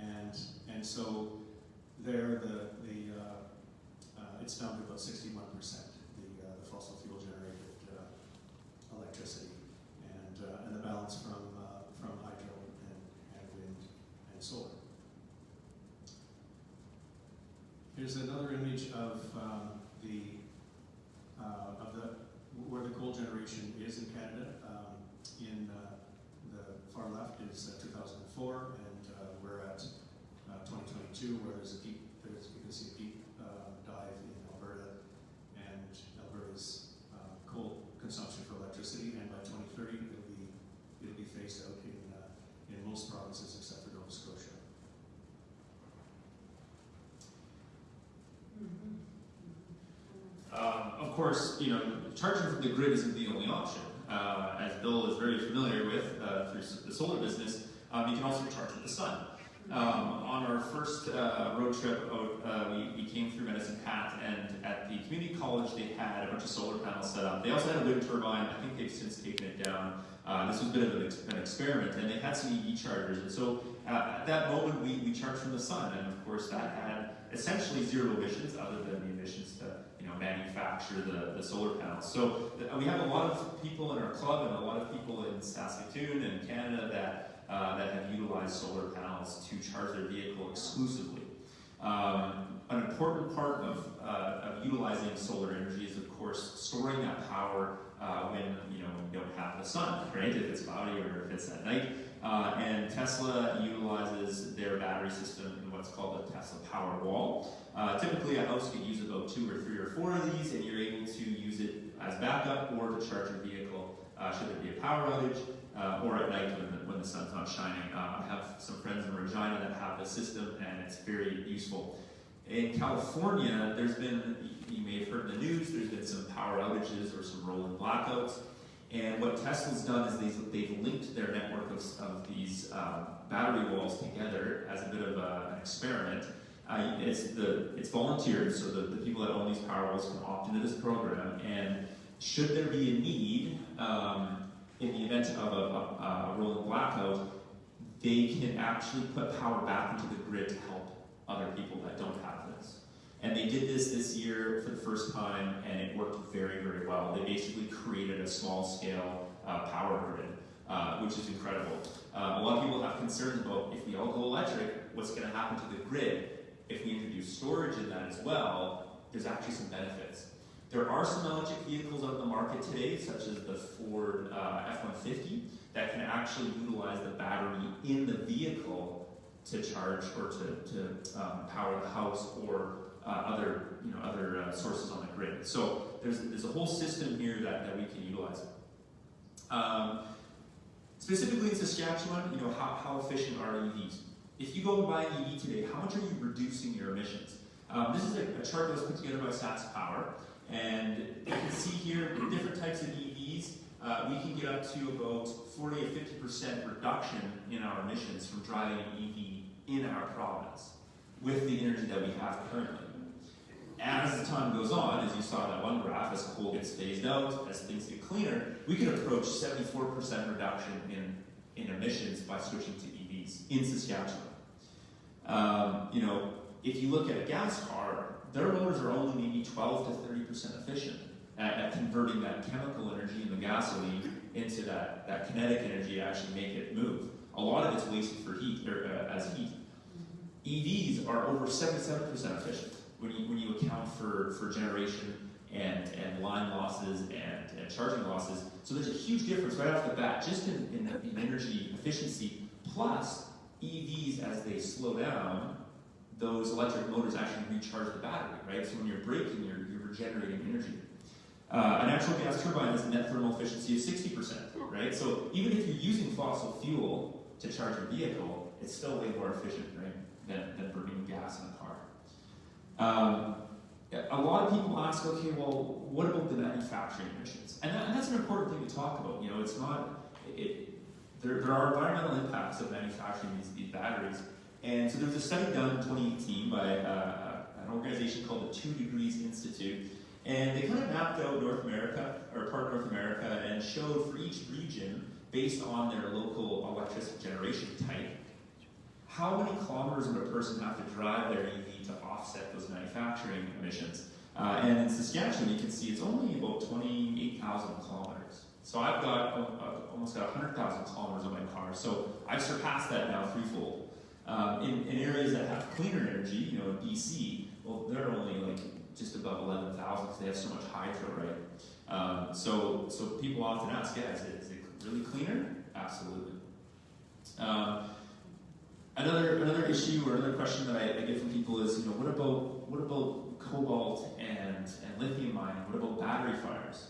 And, and so there, the, the, uh, uh, it's down to about 61%, the, uh, the fossil fuel generated uh, electricity, and, uh, and the balance from, uh, from hydro and, and wind and solar. Here's another image of um, the of the where the coal generation is in Canada. Um, in the far left is uh, 2004, at uh, 2022, where there's a deep there's you can see a deep uh, dive in Alberta and Alberta's uh, coal consumption for electricity, and by 2030 it'll be it'll be phased out in uh, in most provinces except for Nova Scotia. Um, of course, you know, charging from the grid isn't the only option. Uh, as Bill is very familiar with uh, through the solar business, um, you can also charge with the sun. Um, on our first uh, road trip uh, we, we came through Medicine Hat, and at the community college, they had a bunch of solar panels set up. They also had a wind turbine. I think they've since taken it down. Uh, this was a bit of an, ex- an experiment, and they had some EV chargers. And so uh, at that moment, we, we charged from the sun, and of course, that had essentially zero emissions, other than the emissions to you know manufacture the, the solar panels. So uh, we have a lot of people in our club, and a lot of people in Saskatoon and Canada that uh, that have utilized solar panels to charge their vehicle exclusively. Um, an important part of, uh, of utilizing solar energy is, of course, storing that power uh, when you know you don't have the sun, right? If it's cloudy or if it's at night. Uh, and Tesla utilizes their battery system in what's called a Tesla Powerwall. Uh, typically, a house could use about two or three or four of these, and you're able to use it as backup or to charge your vehicle uh, should there be a power outage uh, or at night when the, when the sun's not shining. Uh, I have some friends in Regina that have the system, and it's very useful. In California, there's been, you may have heard in the news, there's been some power outages or some rolling blackouts. And what Tesla's done is they've, they've linked their network of, of these uh, battery walls together as a bit of a, an experiment. Uh, it's, the, it's volunteered, so the, the people that own these Powerwalls can opt into this program. And should there be a need, um, in the event of a, a, a rolling blackout, they can actually put power back into the grid to help other people that don't have this. And they did this this year for the first time, and it worked very, very well. They basically created a small scale uh, power grid, uh, which is incredible. Uh, a lot of people have concerns about if we all go electric, what's going to happen to the grid. If we introduce storage in that as well, there's actually some benefits. There are some electric vehicles on the market today, such as the Ford uh, F-150, that can actually utilize the battery in the vehicle to charge or to, to um, power the house or uh, other, you know, other uh, sources on the grid. So there's, there's a whole system here that, that we can utilize. Um, specifically in Saskatchewan, you know, how, how efficient are EVs? If you go and buy an EV today, how much are you reducing your emissions? Um, this is a, a chart that was put together by SaskPower, and you can see here different types of EVs. Uh, we can get up to about 40 to 50% reduction in our emissions from driving an EV in our province with the energy that we have currently. As the time goes on, as you saw in that one graph, as coal gets phased out, as things get cleaner, we can approach 74% reduction in, in emissions by switching to EVs. EVs in Saskatchewan. Um, you know, if you look at a gas car, their motors are only maybe 12 to 30% efficient at, at converting that chemical energy in the gasoline into that, that kinetic energy to actually make it move. A lot of it's wasted for heat or uh, as heat. EVs are over 77% efficient when you, when you account for, for generation and, and line losses and, and charging losses. So there's a huge difference right off the bat, just in, in, in energy efficiency, plus EVs as they slow down, those electric motors actually recharge the battery, right? So when you're braking, you're, you're regenerating energy. Uh, a natural gas turbine has a net thermal efficiency of 60%, right? So even if you're using fossil fuel to charge your vehicle, it's still way more efficient, right, than, than burning gas in a car. Um, a lot of people ask, okay, well, what about the manufacturing emissions? And, that, and that's an important thing to talk about. You know, it's not, it, there, there are environmental impacts of manufacturing these, these batteries. And so there was a study done in 2018 by uh, an organization called the Two Degrees Institute. And they kind of mapped out North America, or part of North America, and showed for each region, based on their local electricity generation type, how many kilometers would a person have to drive their EV to offset those manufacturing emissions? Uh, and in Saskatchewan, you can see it's only about 28,000 kilometers. So I've got uh, almost got 100,000 kilometers on my car. So I've surpassed that now threefold. Um, in, in areas that have cleaner energy, you know, BC, well, they're only like just above 11,000 because they have so much hydro, right? Um, so, so people often ask, yeah, is it, is it really cleaner? Absolutely. Um, another another issue or another question that I, I get from people is, you know, what about what about cobalt and, and lithium mining? What about battery fires?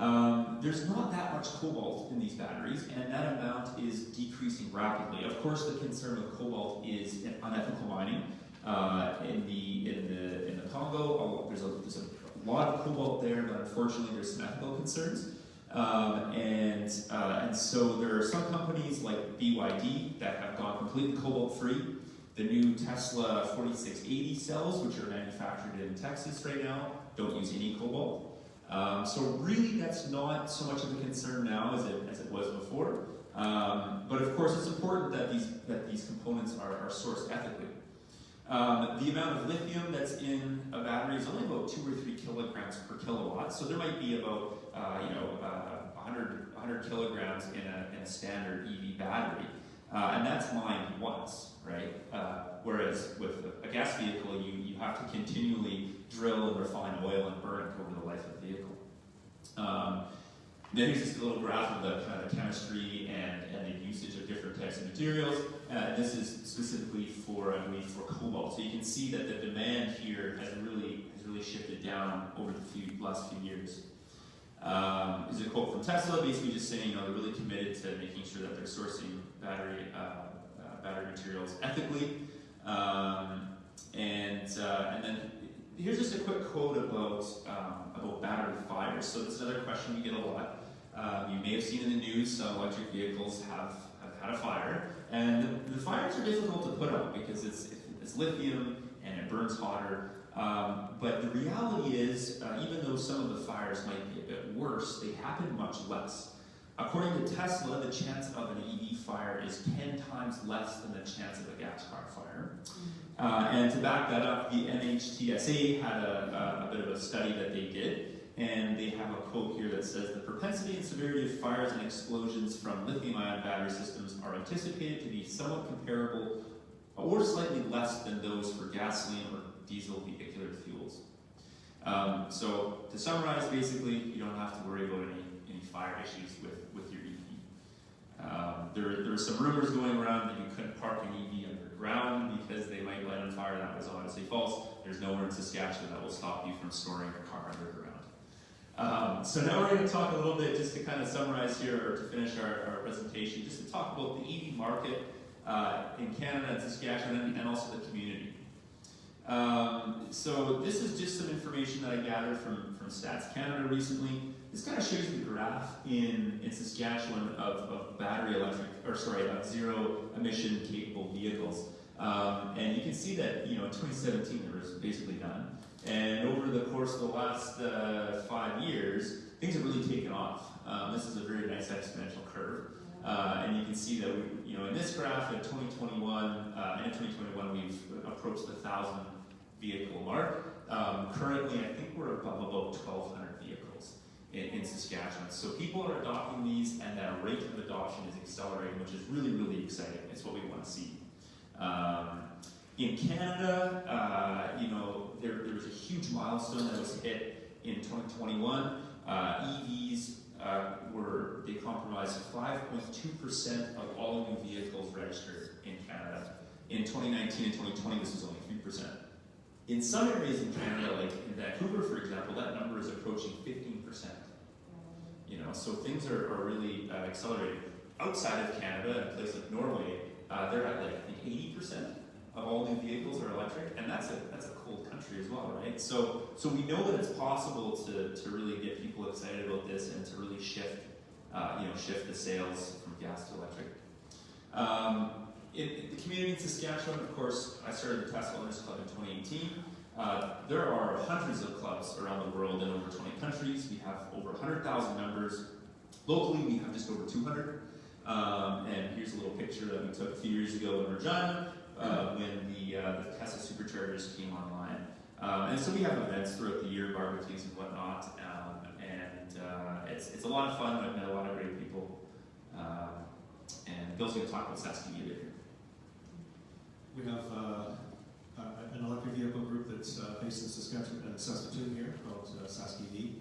Um, there's not that much cobalt in these batteries, and that amount is decreasing rapidly. Of course, the concern with cobalt is unethical mining. Uh, in the in the in the Congo, there's a, there's a lot of cobalt there, but unfortunately, there's some ethical concerns. Um, and uh, and so there are some companies like BYD that have gone completely cobalt free. The new Tesla 4680 cells, which are manufactured in Texas right now, don't use any cobalt. Um, so really, that's not so much of a concern now as it, as it was before. Um, but of course, it's important that these that these components are, are sourced ethically. Um, the amount of lithium that's in a battery is only about two or three kilograms per kilowatt. So there might be about uh, you know uh, 100, 100 kilograms in a, in a standard EV battery, uh, and that's mined once, right? Uh, whereas with a, a gas vehicle, you you have to continually drill and refine oil and burn it over the life of the vehicle. Um, then here's just a little graph of the kind of chemistry and, and the usage of different types of materials. Uh, this is specifically for, I believe, for cobalt. So you can see that the demand here has really has really shifted down over the few, last few years. Um, is a quote from Tesla, basically just saying, you know, they're really committed to making sure that they're sourcing battery uh, uh, battery materials ethically. Um, and uh, and then here's just a quick quote about um, about battery fires. So this is another question we get a lot. Um, you may have seen in the news some electric vehicles have, have had a fire, and the, the fires are difficult to put out because it's it's lithium and it burns hotter. Um, but the reality is, uh, even though some of the fires might be a bit worse, they happen much less. According to Tesla, the chance of an EV fire is 10 times less than the chance of a gas car fire. Uh, and to back that up, the NHTSA had a, a, bit of a study that they did, and they have a quote here that says the propensity and severity of fires and explosions from lithium-ion battery systems are anticipated to be somewhat comparable or slightly less than those for gasoline or diesel vehicular fuels. Um, so to summarize, basically, you don't have to worry about any, any fire issues with, with your EV. Um, there, there are some rumors going around that you couldn't park an EV underground because they might light on fire. That was obviously false. There's nowhere in Saskatchewan that will stop you from storing your car underground. Um, so now we're going to talk a little bit, just to kind of summarize here, or to finish our, our presentation, just to talk about the EV market uh, in Canada and Saskatchewan and, and also the community. Um, so this is just some information that I gathered from, from Stats Canada recently. This kind of shows you the graph in, in Saskatchewan of, of battery electric, or sorry, of zero emission capable vehicles. Um, and you can see that, you know, in 2017 there was basically none. And over the course of the last uh, five years, things have really taken off. Um, this is a very nice exponential curve. Uh, and you can see that we, you know, in this graph in 2021, uh, of 2021, we've approached the thousand vehicle mark. Um, currently, I think we're above about 1,200 vehicles in, in Saskatchewan. So people are adopting these, and that rate of adoption is accelerating, which is really, really exciting. It's what we want to see. Um, in Canada, uh, you know, there, there was a huge milestone that was hit in 2021. Uh, EVs uh, were, they comprised 5.2% of all new vehicles registered in Canada. In 2019 and 2020, this was only 3%. In some areas in Canada, like in Vancouver, for example, that number is approaching 15%. You know, so things are, are really uh, accelerating. Outside of Canada, in a place like Norway, uh, they're at like I think 80% of all new vehicles are electric, and that's a that's a cold country as well, right? So so we know that it's possible to, to really get people excited about this and to really shift uh, you know shift the sales from gas to electric. Um, in, in the community in Saskatchewan, of course, I started the Tesla Owners Club in 2018. Uh, there are hundreds of clubs around the world in over 20 countries. We have over 100,000 members. Locally, we have just over 200. Um, and here's a little picture that we took a few years ago in Regina uh, when the, uh, the Tesla superchargers came online. Um, and so we have events throughout the year, barbecues and whatnot. Um, and uh, it's, it's a lot of fun. I've met a lot of great people. Um, and Bill's going to talk about Saskatchewan a bit here. We have uh, an electric vehicle group that's uh, based in Saskatchewan, uh, Saskatoon here, called uh, SaskEV.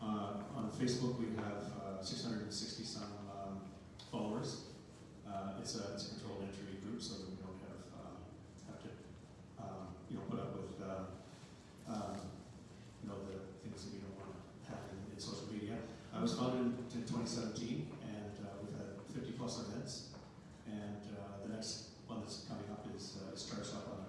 Uh, on Facebook, we have uh, 660 some um, followers. It's, a, it's a controlled entry group, so that we don't have have to um, you know put up with um, you know the things that we don't want to have in, in social media. I was founded in 2017, and we've had 50 plus events. And the next one that's coming up is uh, starts up on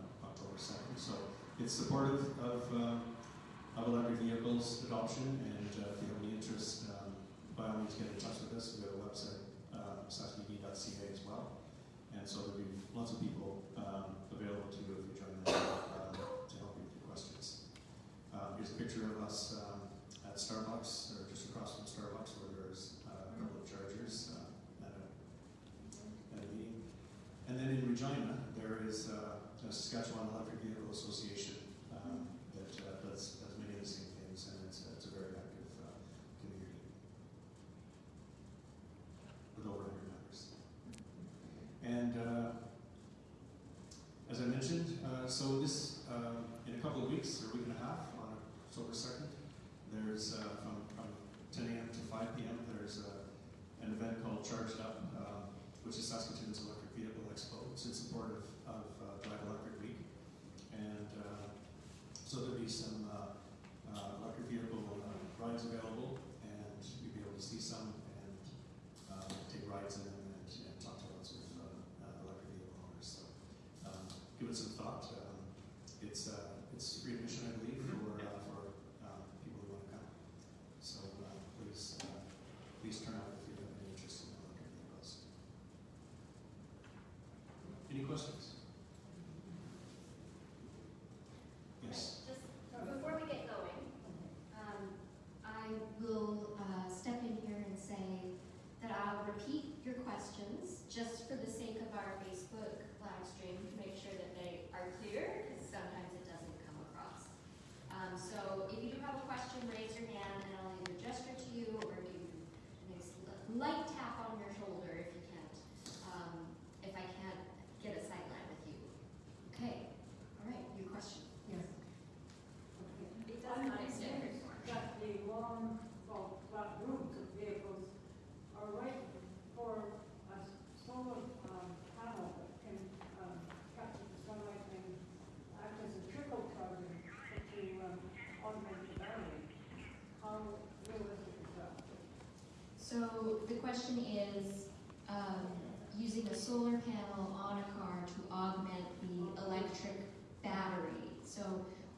2nd. So it's supportive of, uh, of electric vehicles adoption, and uh, if you have any interest, um, by all means get in touch with us. We have a website, uh, as well. And so there'll be lots of people um, available to you if you join them um, to help you with your questions. Um, here's a picture of us um, at Starbucks, or just across from Starbucks, where there's uh, a couple of chargers at a at a meeting. And then in Regina, there is uh, a Saskatchewan Electric Vehicle Association um, that uh, does, does many of the same things, and it's, it's a very active uh, community with over 100 members. And uh, as I mentioned, uh, so this, uh, in a couple of weeks, or a week and a half, on October 2nd, there's uh, from, from 10 a.m. to 5 p.m., there's uh, an event called Charged Up, which is Saskatoon's Electric Vehicle Expo. It's in support of, uh, Electric Week. And uh, so there'll be some uh, uh, electric vehicle rides available, and you'll be able to see some and take rides in them and, and talk to lots of uh, uh, electric vehicle owners. So um, give it some thought. Um, it's, uh, it's free admission, I believe, for, uh, for uh, people who want to come. So uh, please, uh, please turn out if you have any interest in electric vehicles. Any questions? Yes. Just before we get going, um, I will uh, step in here and say that I'll repeat your questions just for the sake of our Facebook live stream to make sure that they are clear, because sometimes it doesn't come across. Um, so if you do have a question, raise your hand and I'll either gesture to you or give you a nice li- light tap on your shoulder if you can't, um, if I can't get a sight line with you. Okay, all right, your question. Yes. It does not extend very far. that the long, well, that route of vehicles are right for a solar um, panel that can um, capture the sunlight and act as a trickle charger to um, augment the battery. How realistic is that? So the question is, um, using a solar panel on a car to augment the electric battery. So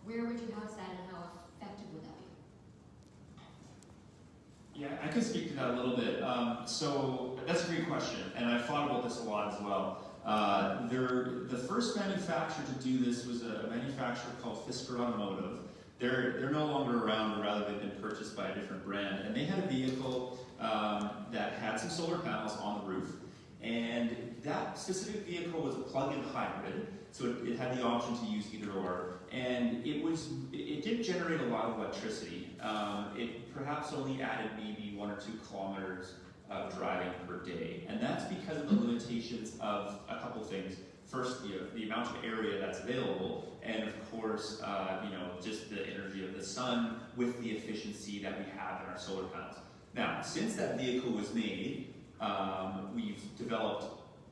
where would you house that and how effective would that be? Yeah, I could speak to that a little bit. Um, so that's a great question, and I've thought about this a lot as well. Uh, there, the first manufacturer to do this was a manufacturer called Fisker Automotive. They're, they're no longer around, rather they've been purchased by a different brand. And they had a vehicle um, that had some solar panels on the roof. And that specific vehicle was a plug-in hybrid, so it, it had the option to use either or, and it was it, did generate a lot of electricity. Um, it perhaps only added maybe one or two kilometers of driving per day, and that's because of the limitations of a couple things. First, the, the amount of area that's available, and of course, uh, you know, just the energy of the sun with the efficiency that we have in our solar panels. Now, since that vehicle was made, um, we've developed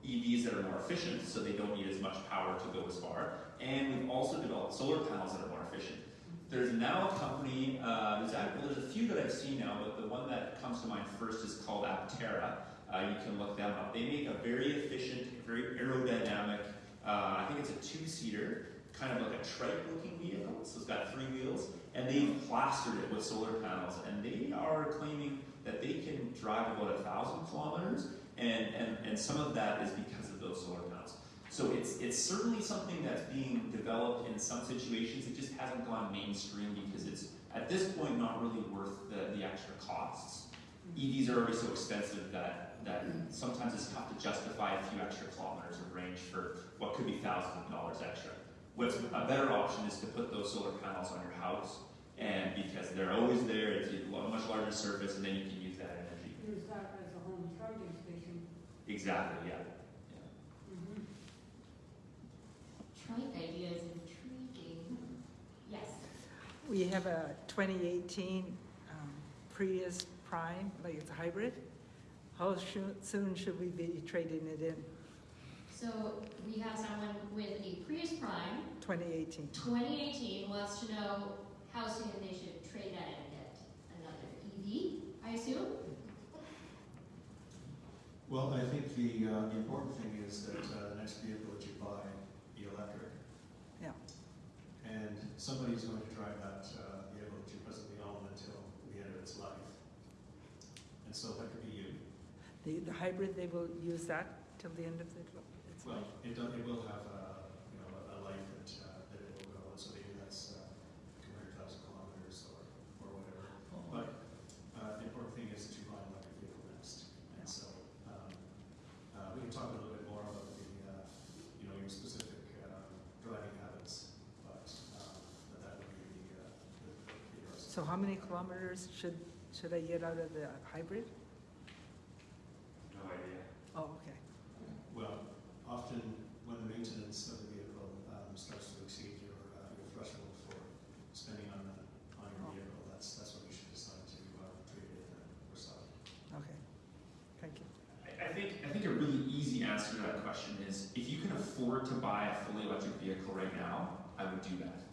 EVs that are more efficient, so they don't need as much power to go as far, and we've also developed solar panels that are more efficient. There's now a company, uh, there's, well, there's a few that I've seen now, but the one that comes to mind first is called Aptera. Uh, you can look them up. They make a very efficient, very aerodynamic, uh, I think it's a two-seater, kind of like a trike-looking vehicle. So it's got three wheels, and they've plastered it with solar panels, and they are claiming that they can drive about a thousand kilometers, and, and, and some of that is because of those solar panels. So it's, it's certainly something that's being developed in some situations. It just hasn't gone mainstream because it's, at this point, not really worth the, the extra costs. EVs are already so expensive that, that sometimes it's tough to justify a few extra kilometers of range for what could be thousands of dollars extra. What's a better option is to put those solar panels on your house, and because they're always there, it's a much larger surface, and then you can use that energy. Use that as a home charging station. Exactly, yeah. Mhm. Trike idea is intriguing. Yes. We have a 2018 um, Prius Prime, like it's a hybrid. How shoo- soon should we be trading it in? So we have someone with a Prius Prime, 2018. 2018, wants to know how soon they should trade that in and get another EV, I assume? Well, I think the, uh, the important thing is that uh, the next vehicle that you buy be electric. Yeah. And somebody's going to drive that uh, vehicle that you presently own until the end of its life. And so that could be you. The, the hybrid, they will use that till the end of the, its Well, life? it does, it will have a, you know, a life that, uh, that it will go, and so maybe that's, uh, two hundred thousand kilometers or, or whatever. But, uh, the important thing is that you buy an electric vehicle next. And so, um, uh, we can talk a little bit more about the, uh, you know, your specific, uh, driving habits, but, um, but that would be the, uh, the, the yours. So how many kilometers should, should I get out of the hybrid? No idea. Oh, okay. Well, often when the maintenance of the vehicle um, starts to exceed your, uh, your threshold for spending on the, on your vehicle, that's, that's when you should decide to uh, trade it in or sell. Okay. Thank you. I I think, I think a really easy answer to that question is, if you can afford to buy a fully electric vehicle right now, I would do that.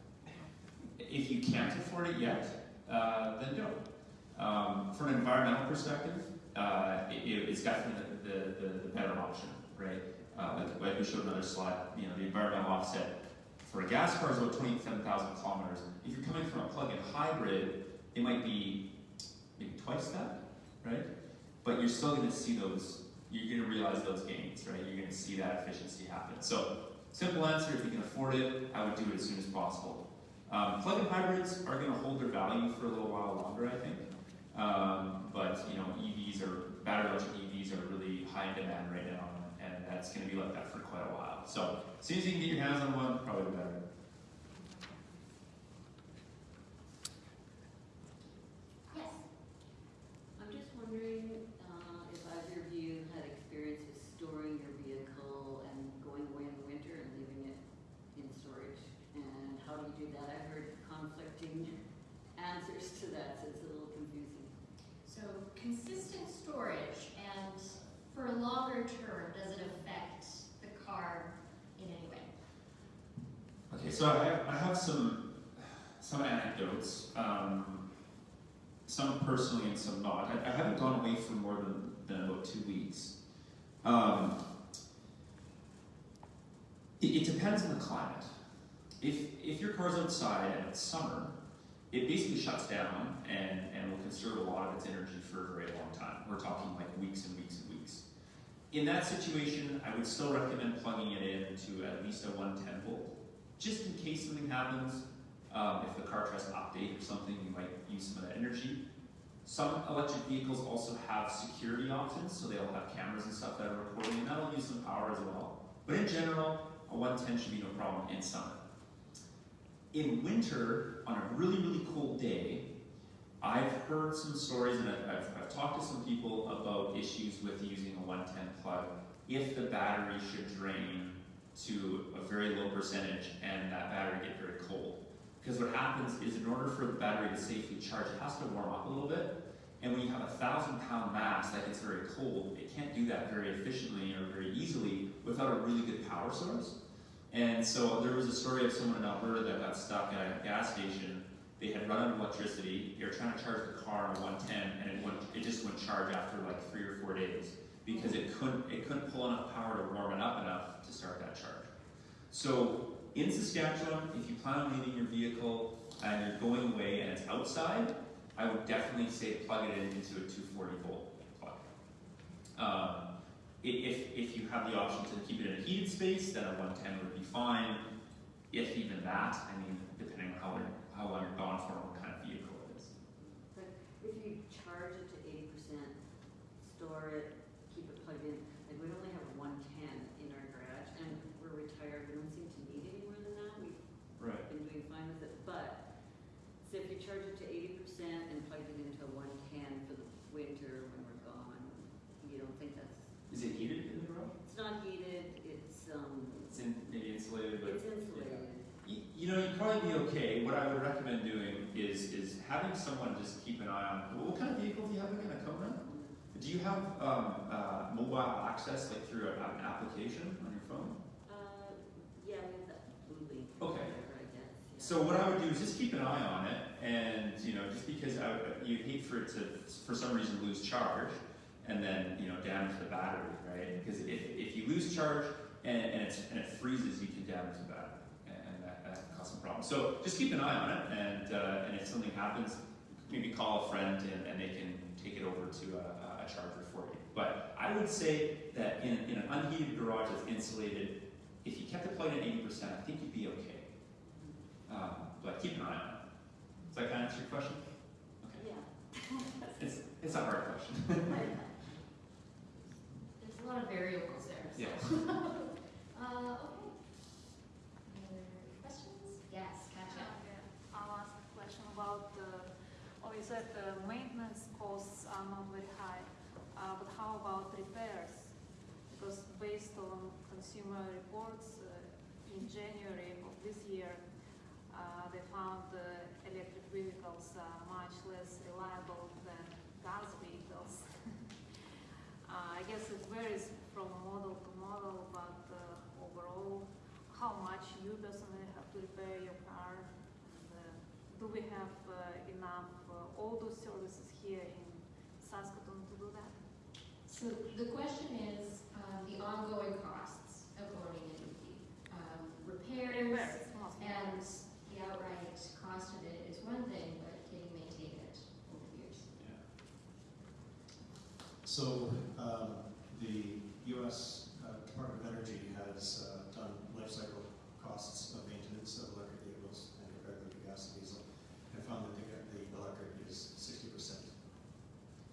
If you can't afford it yet, uh, then don't. Um, from an environmental perspective, uh, it, it's definitely the, the, the, better option, right? Uh, like, like we showed another slide, you know, the environmental offset for a gas car is about 27,000 kilometers. If you're coming from a plug-in hybrid, it might be maybe twice that, right? But you're still going to see those, you're going to realize those gains, right? You're going to see that efficiency happen. So, simple answer, if you can afford it, I would do it as soon as possible. Um, plug-in hybrids are going to hold their value for a little while longer, I think. Um, but, you know, EVs are, battery electric EVs are really high in demand right now, and that's going to be like that for quite a while. So, as soon as you can get your hands on one, probably better. Yes. I'm just wondering uh, if either of you had experience with storing your vehicle and going away in the winter and leaving it in storage, and how do you do that? I've heard conflicting answers to that, so it's a little confusing. So consistent storage and for a longer term, does it affect the car in any way? Okay, so I have, I have some some anecdotes, um, some personally and some not. I, I haven't gone away for more than, than about two weeks. Um, it, it depends on the climate. If if your car's outside and it's summer, it basically shuts down and, and will conserve a lot of its energy for a very long time. We're talking like weeks and weeks and weeks. In that situation, I would still recommend plugging it in to at least a 110 volt, just in case something happens. Um, if the car tries to update or something, you might use some of that energy. Some electric vehicles also have security options, so they'll have cameras and stuff that are recording, and that'll use some power as well. But in general, a 110 should be no problem in summer. In winter, on a really, really cold day, I've heard some stories and I've, I've, I've talked to some people about issues with using a 110 plug if the battery should drain to a very low percentage and that battery get very cold. Because what happens is in order for the battery to safely charge, it has to warm up a little bit. And when you have a thousand pound mass that gets very cold, it can't do that very efficiently or very easily without a really good power source. And so there was a story of someone in Alberta that got stuck at a gas station. They had run out of electricity. They were trying to charge the car on a 110, and it wouldn't, it just wouldn't charge after like three or four days because it couldn't pull enough power to warm it up enough to start that charge. So in Saskatchewan, if you plan on leaving your vehicle and you're going away and it's outside, I would definitely say plug it in into a 240 volt plug. Um, if, if you have the option to keep it in a heated space, then a 110 would be fine. If even that, I mean, depending on how, long- how long you're gone for what kind of vehicle it is. But if you charge it to eighty percent, store it plugged in, like we only have one ten in our garage and we're retired, we don't seem to need any more than that, we've Right. been doing fine with it, but, so if you charge it to eighty percent and plug it into one ten for the winter when we're gone, you don't think that's, Is it heated in the garage? it's not heated, it's, um, It's in, maybe insulated, but it's insulated. You, you know, you'd probably be okay. What I would recommend doing is is having someone just keep an eye on. What kind of vehicle do you have again? A Kona? Do you have um, uh, mobile access like through a, an application on your phone? Uh, yeah, we have that Bluelink. Okay. whatever, I guess, yeah. So what I would do is just keep an eye on it, and you know, just because I would, you'd hate for it to, for some reason, lose charge, and then you know, damage the battery, right? Because if, if you lose charge and, and, it's, and it freezes, you can damage the battery, and, that, that can cause some problems. So just keep an eye on it, and uh, and if something happens, maybe call a friend, and, and they can take it over to a, a charger for you. But I would say that in, in an unheated garage that's insulated, if you kept the plug in 80%, I think you'd be okay. Um, but keep an eye on it. Does that kind of answer your question? Okay. Yeah. It's, it's a hard question. [LAUGHS] There's a lot of variables there, so. Yes. [LAUGHS] Uh, okay. Any other questions? Yes, Katja. Yeah, I'll ask a question about the, oh, you said the maintenance costs are not very high, uh, but how about repairs? Because based on consumer reports, uh, in January of this year, uh, they found the electric vehicles are much less reliable than gas vehicles. Uh, I guess it varies from model to model, but uh, overall, how much you personally have to repair your car? And, uh, do we have uh, enough uh, those services here in Saskatoon to do that? So the question is, um, the ongoing costs of owning a EV. Um, repairs Repairs, mostly. and the outright cost of it is one thing, but can you maintain it over the years? So, um, the US uh, Department of Energy has uh, done life cycle costs of maintenance of electric vehicles and compared them to gas and diesel, and found that the, the electric is sixty percent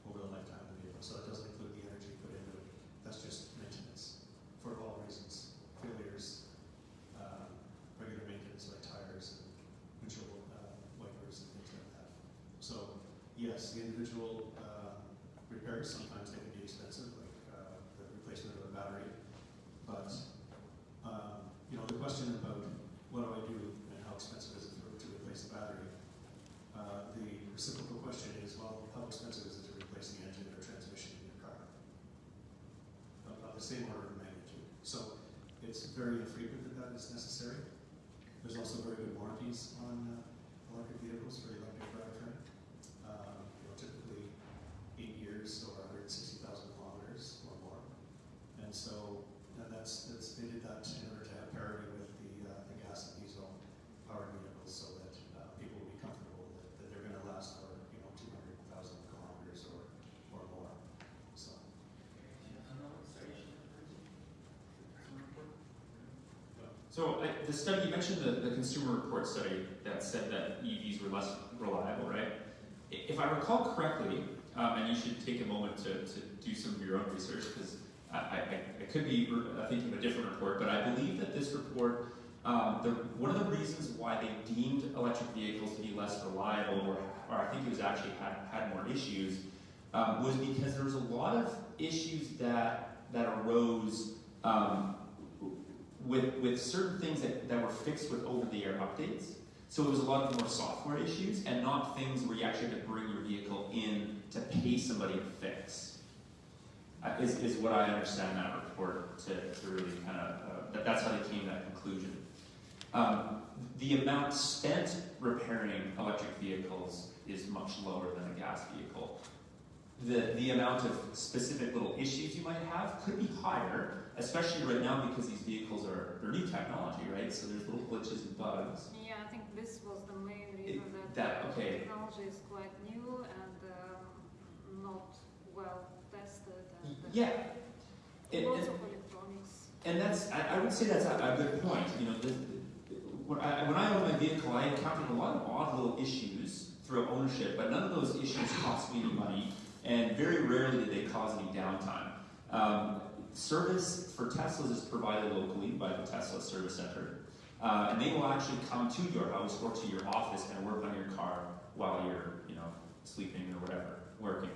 over the lifetime of the vehicle. So that doesn't include the energy put into it. That's just maintenance for all reasons, failures, um, regular maintenance like tires and windshield uh, wipers and things like that. So, yes, the individual um, repairs, sometimes they can be expensive, like uh, the replacement of a battery. But, um, you know, the question about what do I do and how expensive is it for, to replace the battery? Uh, the reciprocal question is, well, how expensive is it to replace the engine or transmission in your car? Of, of the same order of magnitude. So it's very infrequent that There's also very good warranties on uh, electric vehicles for electric drivetrain. Um, you know, typically eight years or 160,000 kilometers or more. And so, and that's, that's, they did that in order to have parity with the, uh, the gas and diesel powered vehicles so that, uh, people will be comfortable that, that they're gonna last for, you know, two hundred thousand kilometers or, or more, so. So I, the study you mentioned the, the consumer report study that said that EVs were less reliable, right? if I recall correctly, um, and you should take a moment to, to do some of your own research because I, I, I could be uh, thinking of a different report, but I believe that this report, um, the, one of the reasons why they deemed electric vehicles to be less reliable, or, or I think it was actually had, had more issues, um, was because there was a lot of issues that that arose um, with with certain things that, that were fixed with over-the-air updates. So it was a lot of more software issues and not things where you actually had to bring your vehicle in to pay somebody to fix. Uh, is, is what I understand that report to, to really kind of, uh, that, that's how they came to that conclusion. Um, the amount spent repairing electric vehicles is much lower than a gas vehicle. The, the amount of specific little issues you might have could be higher, especially right now because these vehicles are, they're new technology, right? So there's little glitches and bugs. Yeah, I think this was the main It- reason that, that- the okay. technology is quite new and um, not well tested and uh, Yeah. It- lots it- of electronics. And that's, I, I would say that's a, a good point. You know, the, the, when, I, when I owned my vehicle, I encountered a lot of odd little issues throughout ownership, but none of those issues cost me any money, and very rarely did they cause any downtime. Um, service for Teslas is provided locally by the Tesla Service Center, uh, and they will actually come to your house or to your office and work on your car while you're, you know, sleeping or whatever, working.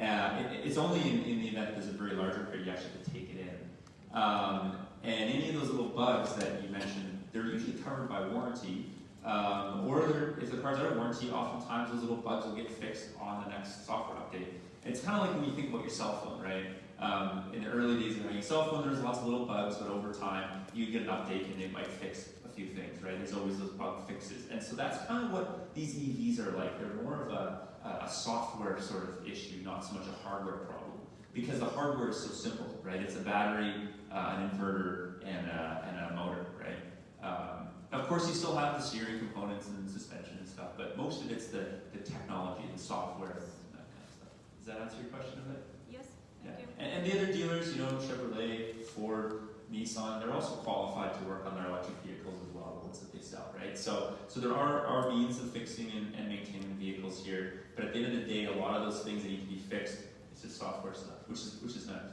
Uh, it, it's only in, in the event that there's a very large repair you actually have to take it in. Um, and any of those little bugs that you mentioned, they're usually covered by warranty. Um, or if the car's out of warranty, oftentimes those little bugs will get fixed on the next software update. It's kind of like when you think about your cell phone, right? Um, in the early days of having a cell phone, there's lots of little bugs, but over time, you get an update and it might fix a few things, right? There's always those bug fixes. And so that's kind of what these EVs are like. They're more of a, a, software sort of issue, not so much a hardware problem. Because the hardware is so simple, right? It's a battery, uh, an inverter, and a, and a motor, right? Um, of course, you still have the steering components and suspension and stuff, but most of it's the, the technology, the software, and that kind of stuff. Does that answer your question a bit? Yes, Yeah. thank you. And, and the other dealers, you know, Chevrolet, Ford, Nissan, they're also qualified to work on their electric vehicles as well, the ones that they sell, right? So, so there are, are means of fixing and, and maintaining vehicles here, but at the end of the day, a lot of those things that need to be fixed, it's just software stuff, which is, which is nice.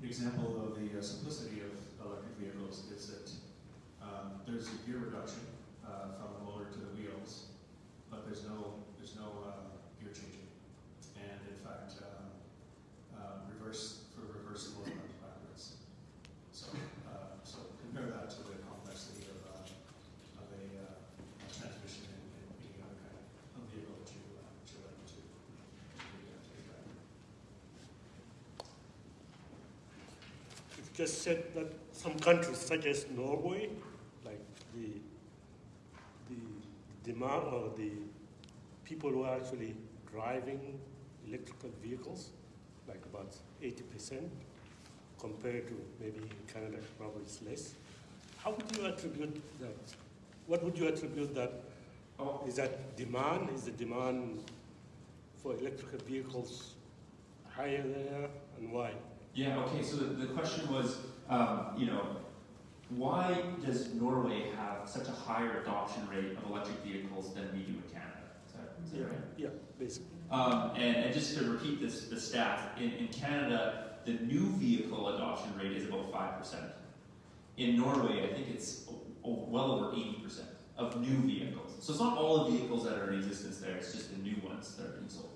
An example of the uh, simplicity of electric vehicles is that um, there's a gear reduction uh, from the motor to the wheels, but there's no there's no uh, gear changing, and in fact, um, uh, reverse for reversible runs backwards. So uh, so compare that to the complexity of, uh, of a, uh, a transmission in, in any other kind of vehicle that you uh, that you like to. to take back. It's just said that some countries such as Norway, like the, the demand or the people who are actually driving electrical vehicles, like about 80% compared to maybe in Canada, probably it's less. How would you attribute that? What would you attribute that? Oh, Is that demand? Is the demand for electrical vehicles higher there and why? Yeah, okay, so the, the question was, um, you know, why does Norway have such a higher adoption rate of electric vehicles than we do in Canada? Is that, is that right? Yeah, basically. Um, and, and just to repeat this, the stat, in, in Canada, the new vehicle adoption rate is about 5%. In Norway, I think it's well over 80% of new vehicles. So it's not all the vehicles that are in existence there, it's just the new ones that are being sold.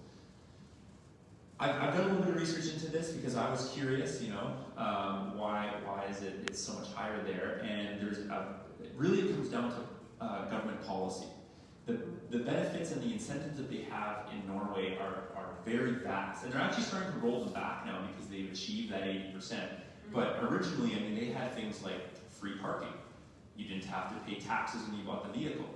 I've, I've done a little bit of research into this because I was curious, you know, um, why, why is it it's so much higher there? And there's a, really it comes down to uh, government policy. The, the benefits and the incentives that they have in Norway are, are very vast, and they're actually starting to roll them back now because they've achieved that 80%. But originally, I mean, they had things like free parking. You didn't have to pay taxes when you bought the vehicle.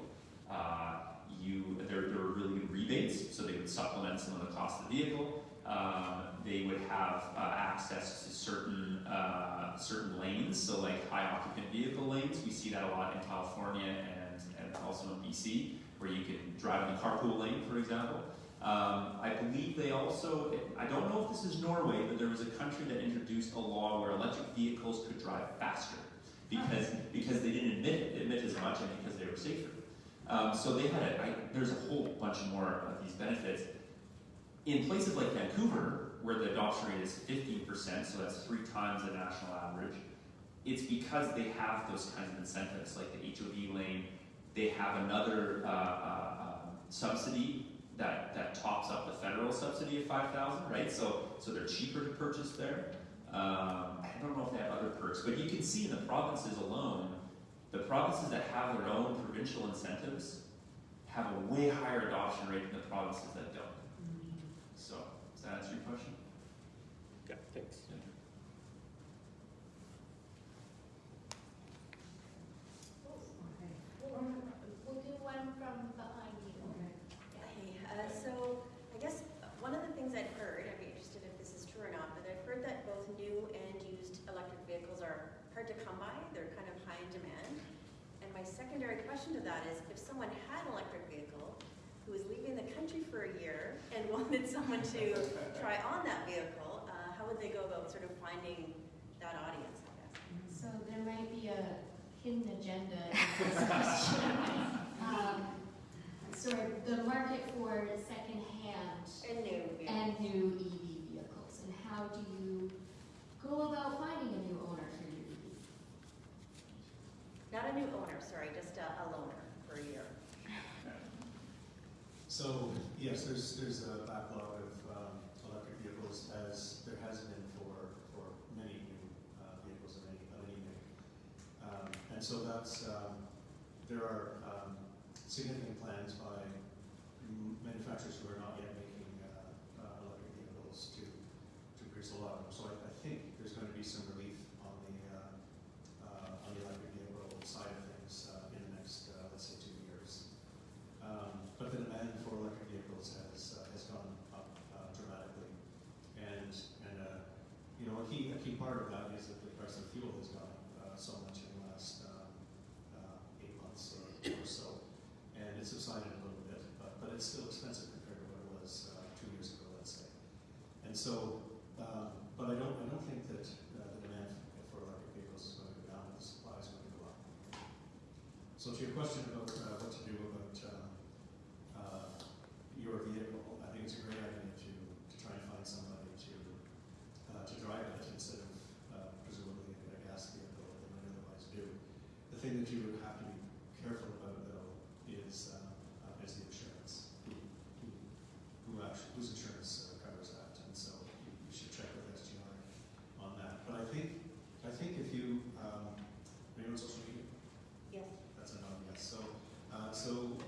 Uh, you, there, there were really good rebates, so they would supplement some of the cost of the vehicle. Um, they would have uh, access to certain uh, certain lanes, so like high occupant vehicle lanes. We see that a lot in California and, and also in BC, where you can drive in the carpool lane, for example. Um, I believe they also, I don't know if this is Norway, but there was a country that introduced a law where electric vehicles could drive faster because, because they didn't emit, emit as much and because they were safer. Um, so they had a, I, there's a whole bunch more of these benefits. In places like Vancouver, where the adoption rate is 15%, so that's three times the national average, it's because they have those kinds of incentives, like the HOV lane. They have another uh, uh, um, subsidy that, that tops up the federal subsidy of 5000 right? So, so they're cheaper to purchase there. Um, I don't know if they have other perks, but you can see in the provinces alone, the provinces that have their own provincial incentives have a way higher adoption rate than the provinces that don't. Does that answer your question? Yeah, thanks. Okay. We'll do one from behind you. Hey, uh, so I guess one of the things I've heard, I'd be interested if this is true or not, but I've heard that both new and used electric vehicles are hard to come by, they're kind of high in demand. And my secondary question to that is, if someone had an electric vehicle who was leaving the country for a year and wanted someone to try on that vehicle, uh, how would they go about sort of finding that audience, I guess? So there might be a hidden agenda in [LAUGHS] this question. Um, Sort of the market for secondhand And new vehicles. and new EV vehicles, and how do you go about finding a new owner for your EV? Not a new owner, sorry, just a, a loaner for a year. So, yes, there's, there's a backlog of electric vehicles as there has been for, for many new uh, vehicles of any, of any make. Um, And so that's, um, there are um, significant plans by manufacturers who are not yet making uh, uh, electric vehicles to, to produce a lot of them. So I, I think there's going to be some relief on the, uh, uh, on the electric vehicle side of things uh, in the next, uh, let's say, two years. Um, but the demand for electric vehicles has, uh, has gone up uh, dramatically. And, and uh, you know, a key, a key part of that is that the price of fuel has gone up uh, so much in the last um, uh, eight months or, or so. It's subsided a little bit, but, but it's still expensive compared to what it was uh, two years ago, let's say. And so, um, but I don't, I don't think that uh, the demand for electric vehicles is going to go down, the supply is going to go up. So to your question about uh, what to do about um, uh, your vehicle, I think it's a great idea to, to try and find somebody to, uh, to drive it instead of uh, presumably a gas vehicle that they might otherwise do. The thing that you would have to be careful about though is, um, uh, is the insurance. Who, who, who actually, whose insurance uh, covers that? And so you, you should check with SGI on that. But I think, I think if you, um, are you on social media? Yes. That's a no, yes. So, uh, so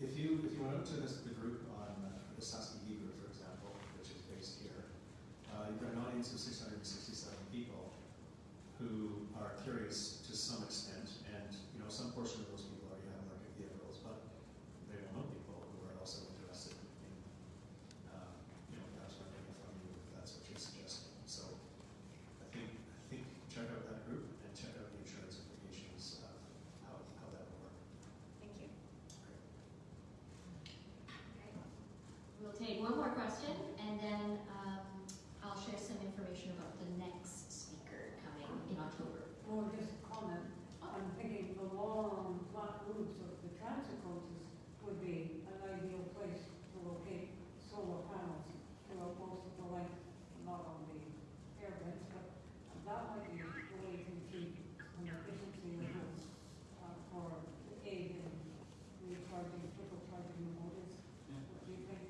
if you, if you went out to this, the group on uh, the Saskatchewan group, for example, which is based here, uh, you've got an audience of 667 people who are curious to some extent, and you know some portion of those people already have electric vehicles, but they don't know people who are also interested in, uh, you know, perhaps renting it from you if that's what you're suggesting. So, I think I think check out that group and check out the insurance implications of how how that will work. Thank you. We'll take one more question, and then um, I'll share some information about the next speaker coming in October. Or just a comment, I'm thinking the long flat roofs of the transit coaches would be an ideal place to locate solar panels throughout most of the length, not on the air vents, but that might be the way to achieve an efficiency levels uh, for aid in recharging, trickle charging the motors. What do you think?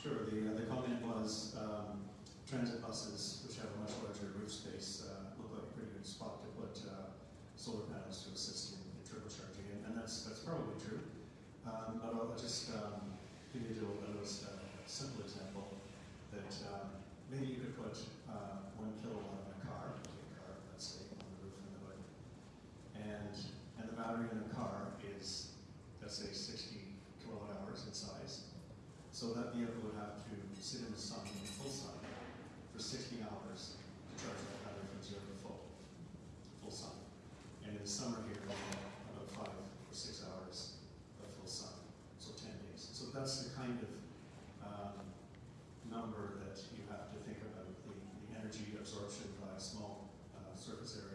Sure. The uh, the comment was um, transit buses, which have a much larger roof space, uh, look like a pretty good spot to put uh, solar panels to assist in, in turbocharging, and, and that's that's probably true. Um, but I'll just um, give you a little, uh, simple example that um, maybe you could put uh, one kilowatt in a car, a car, let's say, on the roof and the hood, and and the battery in the car is let's say 60 kilowatt hours in size. So that vehicle would have to sit in the sun, in full sun, for 60 hours to charge that battery from zero to full, full sun. And in the summer here, about five or six hours of full sun, so 10 days. So that's the kind of um, number that you have to think about. The, the energy absorption by a small uh, surface area